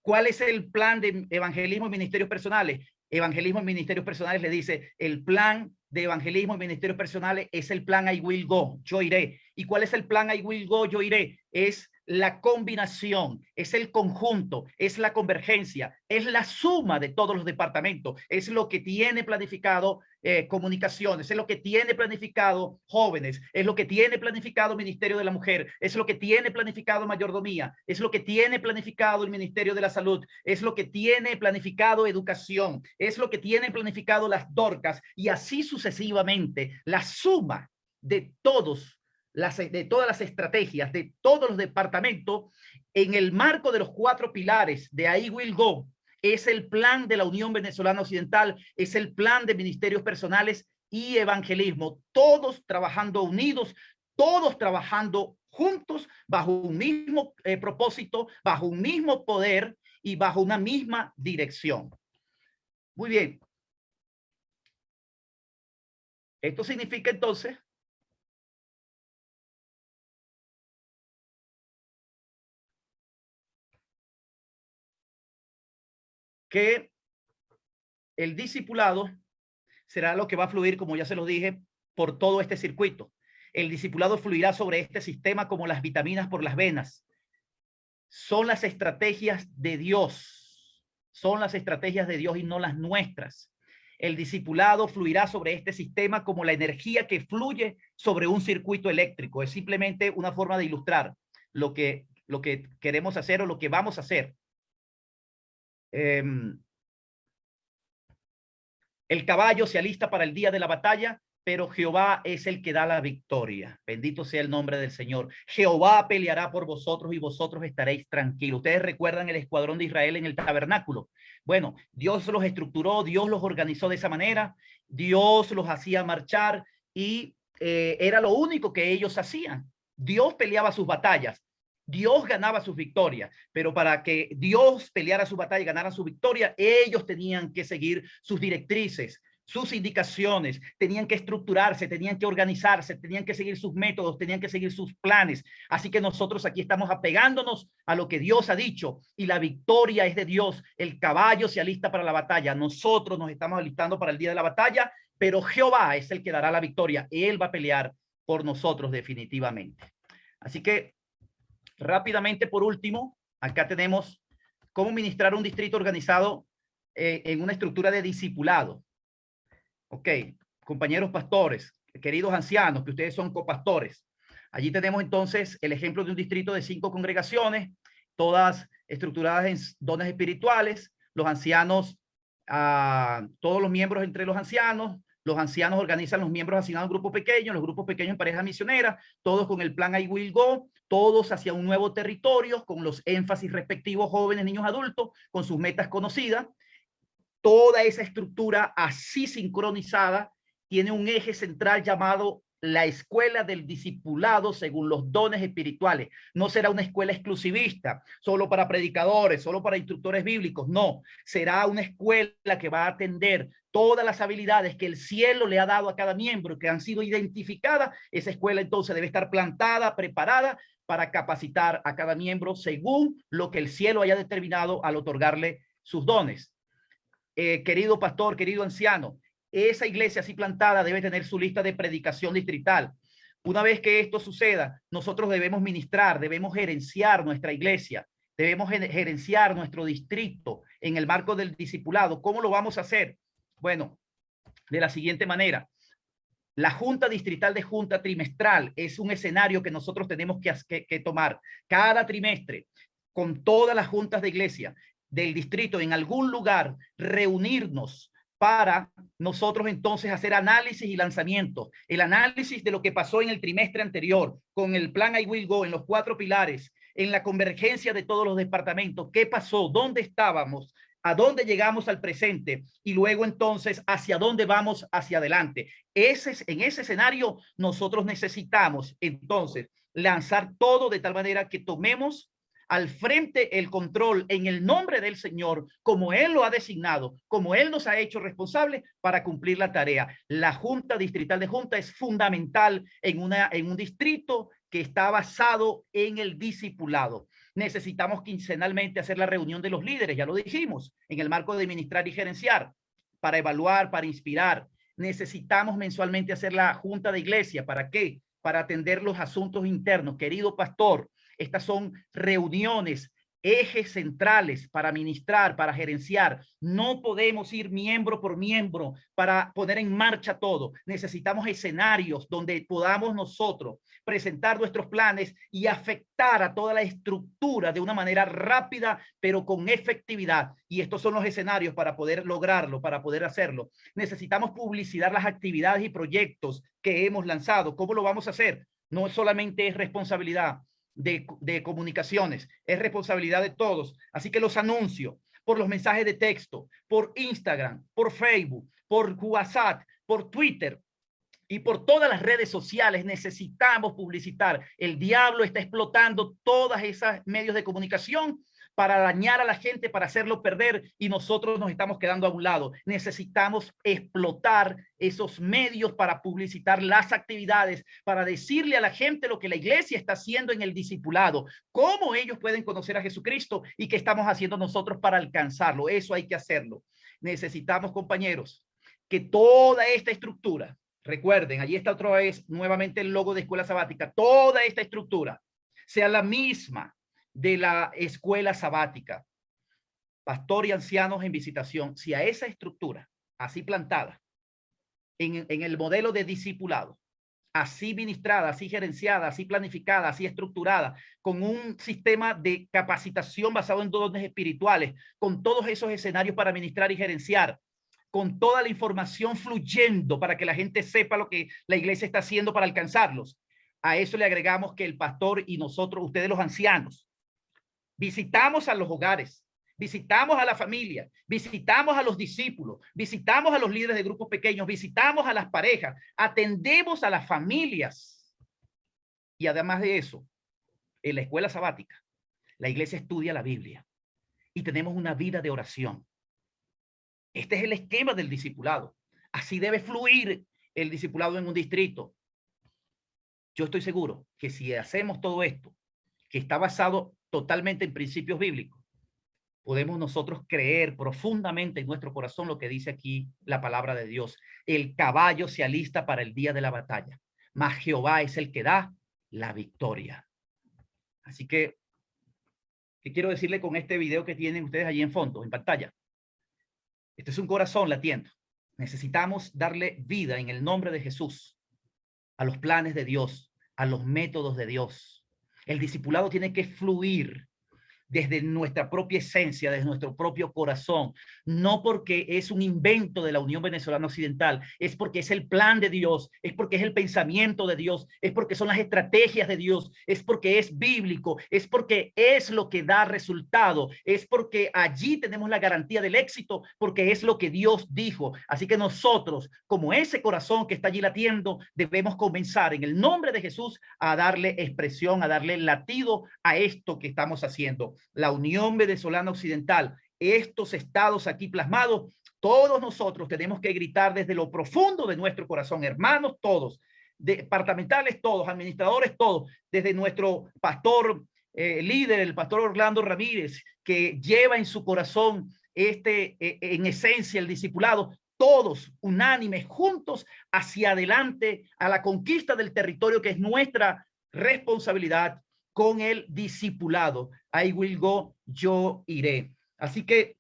¿cuál es el plan de evangelismo y ministerios personales? Evangelismo y ministerios personales le dice el plan de evangelismo y ministerios personales es el plan I will go, yo iré. ¿Y cuál es el plan I will go, yo iré? Es la combinación, es el conjunto, es la convergencia, es la suma de todos los departamentos, es lo que tiene planificado eh, comunicaciones, es lo que tiene planificado jóvenes, es lo que tiene planificado Ministerio de la Mujer, es lo que tiene planificado mayordomía, es lo que tiene planificado el Ministerio de la Salud, es lo que tiene planificado educación, es lo que tiene planificado las dorcas y así sucesivamente, la suma de todos de todas las estrategias de todos los departamentos en el marco de los cuatro pilares de ahí will go es el plan de la Unión Venezolana Occidental, es el plan de ministerios personales y evangelismo, todos trabajando unidos, todos trabajando juntos bajo un mismo eh, propósito, bajo un mismo poder y bajo una misma dirección. Muy bien. Esto significa entonces que el discipulado será lo que va a fluir, como ya se lo dije, por todo este circuito. El discipulado fluirá sobre este sistema como las vitaminas por las venas. Son las estrategias de Dios. Son las estrategias de Dios y no las nuestras. El discipulado fluirá sobre este sistema como la energía que fluye sobre un circuito eléctrico. Es simplemente una forma de ilustrar lo que, lo que queremos hacer o lo que vamos a hacer. Em, el caballo se alista para el día de la batalla, pero Jehová es el que da la victoria. Bendito sea el nombre del Señor. Jehová peleará por vosotros y vosotros estaréis tranquilos. Ustedes recuerdan el escuadrón de Israel en el tabernáculo. Bueno, Dios los estructuró, Dios los organizó de esa manera, Dios los hacía marchar y eh, era lo único que ellos hacían. Dios peleaba sus batallas. Dios ganaba sus victorias, pero para que Dios peleara su batalla y ganara su victoria, ellos tenían que seguir sus directrices, sus indicaciones, tenían que estructurarse, tenían que organizarse, tenían que seguir sus métodos, tenían que seguir sus planes. Así que nosotros aquí estamos apegándonos a lo que Dios ha dicho y la victoria es de Dios. El caballo se alista para la batalla. Nosotros nos estamos alistando para el día de la batalla, pero Jehová es el que dará la victoria. Él va a pelear por nosotros definitivamente. Así que Rápidamente, por último, acá tenemos cómo ministrar un distrito organizado eh, en una estructura de discipulado. Ok, compañeros pastores, queridos ancianos, que ustedes son copastores. Allí tenemos entonces el ejemplo de un distrito de cinco congregaciones, todas estructuradas en dones espirituales, los ancianos, ah, todos los miembros entre los ancianos, Los ancianos organizan los miembros asignados a grupos pequeños, los grupos pequeños en pareja misionera, todos con el plan I Will Go, todos hacia un nuevo territorio, con los énfasis respectivos jóvenes, niños, adultos, con sus metas conocidas. Toda esa estructura así sincronizada tiene un eje central llamado la escuela del discipulado según los dones espirituales. No será una escuela exclusivista, solo para predicadores, solo para instructores bíblicos. No, será una escuela que va a atender todas las habilidades que el cielo le ha dado a cada miembro, que han sido identificadas. Esa escuela entonces debe estar plantada, preparada para capacitar a cada miembro según lo que el cielo haya determinado al otorgarle sus dones. Eh, querido pastor, querido anciano, esa iglesia así plantada debe tener su lista de predicación distrital. Una vez que esto suceda, nosotros debemos ministrar, debemos gerenciar nuestra iglesia, debemos gerenciar nuestro distrito en el marco del discipulado. ¿Cómo lo vamos a hacer? Bueno, de la siguiente manera. La junta distrital de junta trimestral es un escenario que nosotros tenemos que, que tomar cada trimestre con todas las juntas de iglesia del distrito en algún lugar, reunirnos para nosotros entonces hacer análisis y lanzamiento. El análisis de lo que pasó en el trimestre anterior con el plan I Will Go en los cuatro pilares, en la convergencia de todos los departamentos. ¿Qué pasó? ¿Dónde estábamos? ¿A dónde llegamos al presente? Y luego entonces, ¿hacia dónde vamos hacia adelante? Ese, en ese escenario nosotros necesitamos entonces lanzar todo de tal manera que tomemos al frente el control en el nombre del Señor, como Él lo ha designado, como Él nos ha hecho responsable para cumplir la tarea. La Junta Distrital de Junta es fundamental en, una, en un distrito que está basado en el discipulado. Necesitamos quincenalmente hacer la reunión de los líderes, ya lo dijimos, en el marco de administrar y gerenciar, para evaluar, para inspirar. Necesitamos mensualmente hacer la junta de iglesia. ¿Para qué? Para atender los asuntos internos. Querido pastor, estas son reuniones, ejes centrales para ministrar, para gerenciar. No podemos ir miembro por miembro para poner en marcha todo. Necesitamos escenarios donde podamos nosotros presentar nuestros planes y afectar a toda la estructura de una manera rápida, pero con efectividad. Y estos son los escenarios para poder lograrlo, para poder hacerlo. Necesitamos publicitar las actividades y proyectos que hemos lanzado. ¿Cómo lo vamos a hacer? No solamente es responsabilidad de, comunicaciones. Es responsabilidad de todos. Así que los anuncio por los mensajes de texto, por Instagram, por Facebook, por WhatsApp, por Twitter, y por todas las redes sociales necesitamos publicitar. El diablo está explotando todas esas medios de comunicación para dañar a la gente, para hacerlo perder y nosotros nos estamos quedando a un lado. Necesitamos explotar esos medios para publicitar las actividades, para decirle a la gente lo que la iglesia está haciendo en el discipulado, cómo ellos pueden conocer a Jesucristo y qué estamos haciendo nosotros para alcanzarlo. Eso hay que hacerlo. Necesitamos, compañeros, que toda esta estructura, recuerden, allí está otra vez nuevamente el logo de Escuela Sabática, toda esta estructura sea la misma de la escuela sabática, pastor y ancianos en visitación, si a esa estructura, así plantada, en, el modelo de discipulado, así ministrada, así gerenciada, así planificada, así estructurada, con un sistema de capacitación basado en dones espirituales, con todos esos escenarios para ministrar y gerenciar, con toda la información fluyendo para que la gente sepa lo que la iglesia está haciendo para alcanzarlos. A eso le agregamos que el pastor y nosotros, ustedes los ancianos, visitamos a los hogares, visitamos a la familia, visitamos a los discípulos, visitamos a los líderes de grupos pequeños, visitamos a las parejas, atendemos a las familias. Y además de eso, en la escuela sabática, la iglesia estudia la Biblia y tenemos una vida de oración. Este es el esquema del discipulado. Así debe fluir el discipulado en un distrito. Yo estoy seguro que si hacemos todo esto, que está basado totalmente en principios bíblicos, podemos nosotros creer profundamente en nuestro corazón lo que dice aquí la palabra de Dios. El caballo se alista para el día de la batalla, mas Jehová es el que da la victoria. Así que, ¿qué quiero decirle con este video que tienen ustedes allí en fondo, en pantalla? Este es un corazón latiendo. Necesitamos darle vida en el nombre de Jesús a los planes de Dios, a los métodos de Dios, el discipulado tiene que fluir desde nuestra propia esencia, desde nuestro propio corazón, no porque es un invento de la Unión Venezolana Occidental, es porque es el plan de Dios, es porque es el pensamiento de Dios, es porque son las estrategias de Dios, es porque es bíblico, es porque es lo que da resultado, es porque allí tenemos la garantía del éxito, porque es lo que Dios dijo. Así que nosotros, como ese corazón que está allí latiendo, debemos comenzar en el nombre de Jesús a darle expresión, a darle latido a esto que estamos haciendo. La Unión Venezolana Occidental, estos estados aquí plasmados, todos nosotros tenemos que gritar desde lo profundo de nuestro corazón, hermanos todos, departamentales todos, administradores todos, desde nuestro pastor eh, líder, el pastor Orlando Ramírez, que lleva en su corazón este, eh, en esencia, el discipulado, todos unánimes, juntos hacia adelante a la conquista del territorio que es nuestra responsabilidad con el discipulado. I will go, yo iré. Así que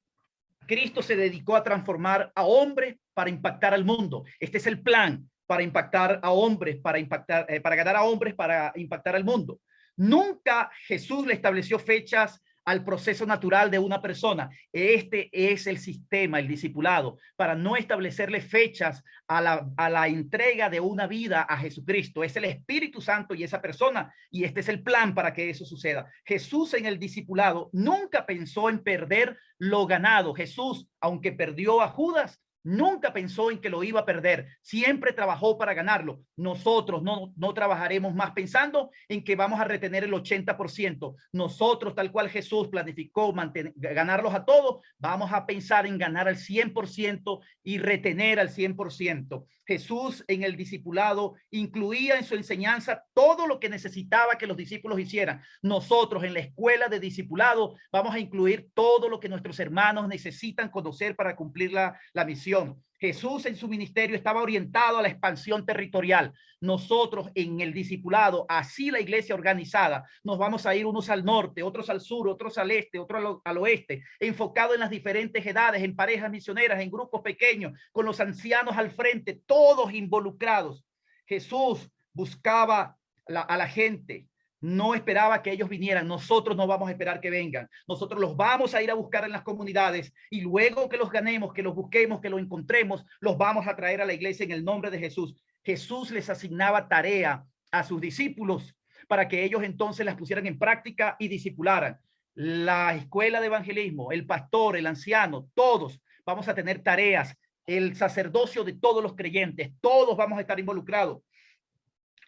Cristo se dedicó a transformar a hombres para impactar al mundo. Este es el plan para impactar a hombres, para impactar, eh, para ganar a hombres, para impactar al mundo. Nunca Jesús le estableció fechas al proceso natural de una persona. Este es el sistema, el discipulado, para no establecerle fechas a la, a la entrega de una vida a Jesucristo. Es el Espíritu Santo y esa persona, y este es el plan para que eso suceda. Jesús en el discipulado nunca pensó en perder lo ganado. Jesús, aunque perdió a Judas, Nunca pensó en que lo iba a perder. Siempre trabajó para ganarlo. Nosotros no, no trabajaremos más pensando en que vamos a retener el 80%. Nosotros, tal cual Jesús planificó ganarlos a todos, vamos a pensar en ganar al 100% y retener al 100%. Jesús en el discipulado incluía en su enseñanza todo lo que necesitaba que los discípulos hicieran. Nosotros en la escuela de discipulado vamos a incluir todo lo que nuestros hermanos necesitan conocer para cumplir la, la misión. Jesús en su ministerio estaba orientado a la expansión territorial. Nosotros en el discipulado, así la iglesia organizada, nos vamos a ir unos al norte, otros al sur, otros al este, otros al, oeste, enfocado en las diferentes edades, en parejas misioneras, en grupos pequeños, con los ancianos al frente, todos involucrados. Jesús buscaba a la gente, no esperaba que ellos vinieran. Nosotros no vamos a esperar que vengan. Nosotros los vamos a ir a buscar en las comunidades y luego que los ganemos, que los busquemos, que los encontremos, los vamos a traer a la iglesia en el nombre de Jesús. Jesús les asignaba tarea a sus discípulos para que ellos entonces las pusieran en práctica y discipularan. La escuela de evangelismo, el pastor, el anciano, todos vamos a tener tareas, el sacerdocio de todos los creyentes, todos vamos a estar involucrados.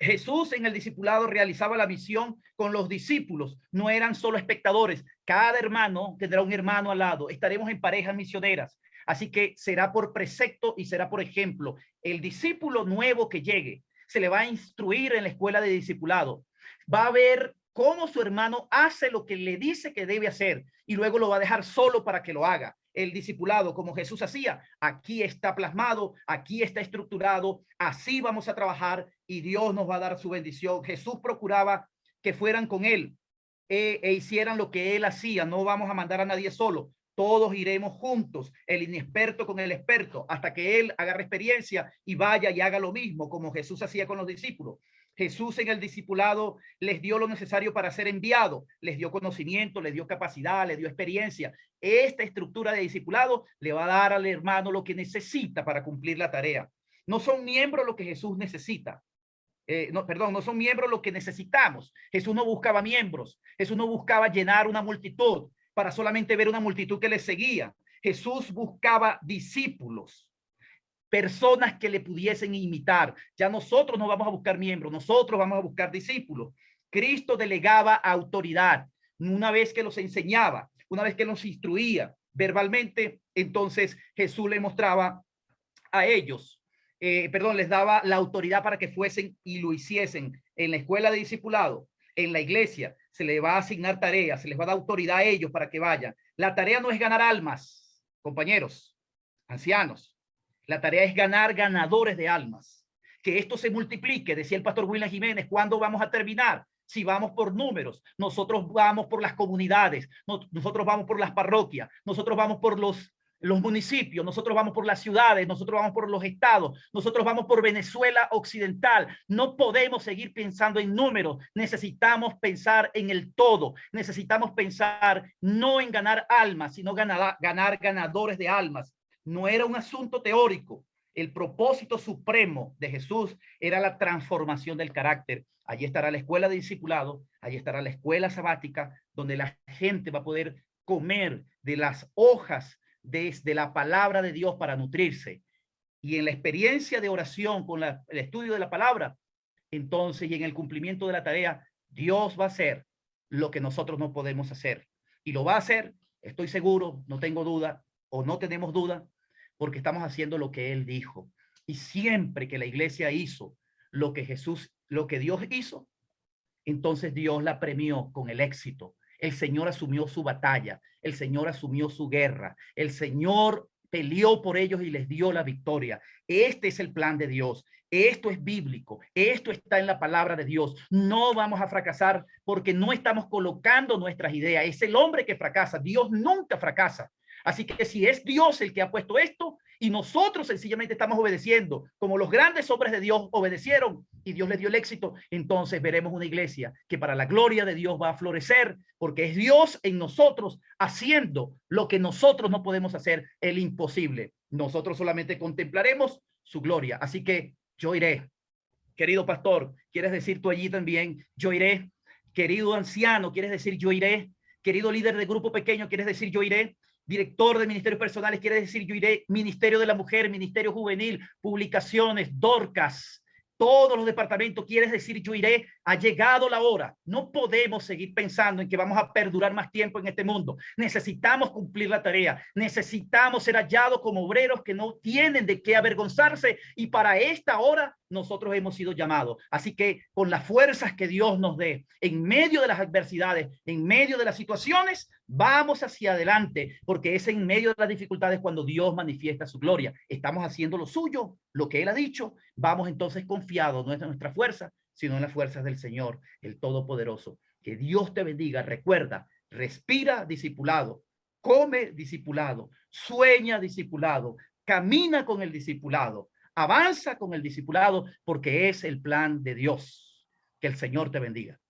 Jesús en el discipulado realizaba la misión con los discípulos, no eran solo espectadores. Cada hermano tendrá un hermano al lado. Estaremos en parejas misioneras. Así que será por precepto y será por ejemplo. El discípulo nuevo que llegue se le va a instruir en la escuela de discipulado. Va a ver cómo su hermano hace lo que le dice que debe hacer y luego lo va a dejar solo para que lo haga el discipulado como Jesús hacía. Aquí está plasmado, aquí está estructurado, así vamos a trabajar y Dios nos va a dar su bendición. Jesús procuraba que fueran con él e, e hicieran lo que él hacía. No vamos a mandar a nadie solo. Todos iremos juntos, el inexperto con el experto, hasta que él agarre experiencia y vaya y haga lo mismo como Jesús hacía con los discípulos. Jesús en el discipulado les dio lo necesario para ser enviado, les dio conocimiento, les dio capacidad, les dio experiencia. Esta estructura de discipulado le va a dar al hermano lo que necesita para cumplir la tarea. No son miembros lo que Jesús necesita. Eh, no, perdón, no son miembros lo que necesitamos. Jesús no buscaba miembros. Jesús no buscaba llenar una multitud para solamente ver una multitud que le seguía. Jesús buscaba discípulos personas que le pudiesen imitar. Ya nosotros no vamos a buscar miembros, nosotros vamos a buscar discípulos. Cristo delegaba autoridad una vez que los enseñaba, una vez que los instruía verbalmente, entonces Jesús le mostraba a ellos, eh, perdón, les daba la autoridad para que fuesen y lo hiciesen en la escuela de discipulado, en la iglesia, se le va a asignar tareas, se les va a dar autoridad a ellos para que vayan. La tarea no es ganar almas, compañeros, ancianos. La tarea es ganar ganadores de almas. Que esto se multiplique, decía el pastor William Jiménez, ¿cuándo vamos a terminar? Si vamos por números, nosotros vamos por las comunidades, nosotros vamos por las parroquias, nosotros vamos por los los municipios, nosotros vamos por las ciudades, nosotros vamos por los estados, nosotros vamos por Venezuela Occidental. No podemos seguir pensando en números, necesitamos pensar en el todo, necesitamos pensar no en ganar almas, sino ganar, ganar ganadores de almas. No era un asunto teórico, el propósito supremo de Jesús era la transformación del carácter. Allí estará la escuela de discipulado, allí estará la escuela sabática, donde la gente va a poder comer de las hojas desde la palabra de Dios para nutrirse. Y en la experiencia de oración con el estudio de la palabra, entonces y en el cumplimiento de la tarea, Dios va a hacer lo que nosotros no podemos hacer. Y lo va a hacer, estoy seguro, no tengo duda, o no tenemos duda, porque estamos haciendo lo que Él dijo. Y siempre que la iglesia hizo lo que Jesús, lo que Dios hizo, entonces Dios la premió con el éxito. El Señor asumió su batalla, el Señor asumió su guerra, el Señor peleó por ellos y les dio la victoria. Este es el plan de Dios. Esto es bíblico. Esto está en la palabra de Dios. No vamos a fracasar porque no estamos colocando nuestras ideas. Es el hombre que fracasa. Dios nunca fracasa. Así que si es Dios el que ha puesto esto y nosotros sencillamente estamos obedeciendo, como los grandes hombres de Dios obedecieron y Dios les dio el éxito, entonces veremos una iglesia que para la gloria de Dios va a florecer porque es Dios en nosotros haciendo lo que nosotros no podemos hacer, el imposible. Nosotros solamente contemplaremos su gloria. Así que yo iré. Querido pastor, ¿quieres decir tú allí también? Yo iré. Querido anciano, ¿quieres decir yo iré? Querido líder de grupo pequeño, ¿quieres decir yo iré? Director de ministerios personales, quiere decir yo iré Ministerio de la Mujer, Ministerio Juvenil, publicaciones, Dorcas, todos los departamentos, quieres decir yo iré, ha llegado la hora. No podemos seguir pensando en que vamos a perdurar más tiempo en este mundo. Necesitamos cumplir la tarea, necesitamos ser hallados como obreros que no tienen de qué avergonzarse y para esta hora nosotros hemos sido llamados. Así que con las fuerzas que Dios nos dé, en medio de las adversidades, en medio de las situaciones, vamos hacia adelante, porque es en medio de las dificultades cuando Dios manifiesta su gloria. Estamos haciendo lo suyo, lo que Él ha dicho. Vamos entonces confiados, no es nuestra fuerza, sino en las fuerzas del Señor, el Todopoderoso. Que Dios te bendiga. Recuerda, respira discipulado, come discipulado, sueña discipulado, camina con el discipulado Avanza con el discipulado porque es el plan de Dios. Que el Señor te bendiga.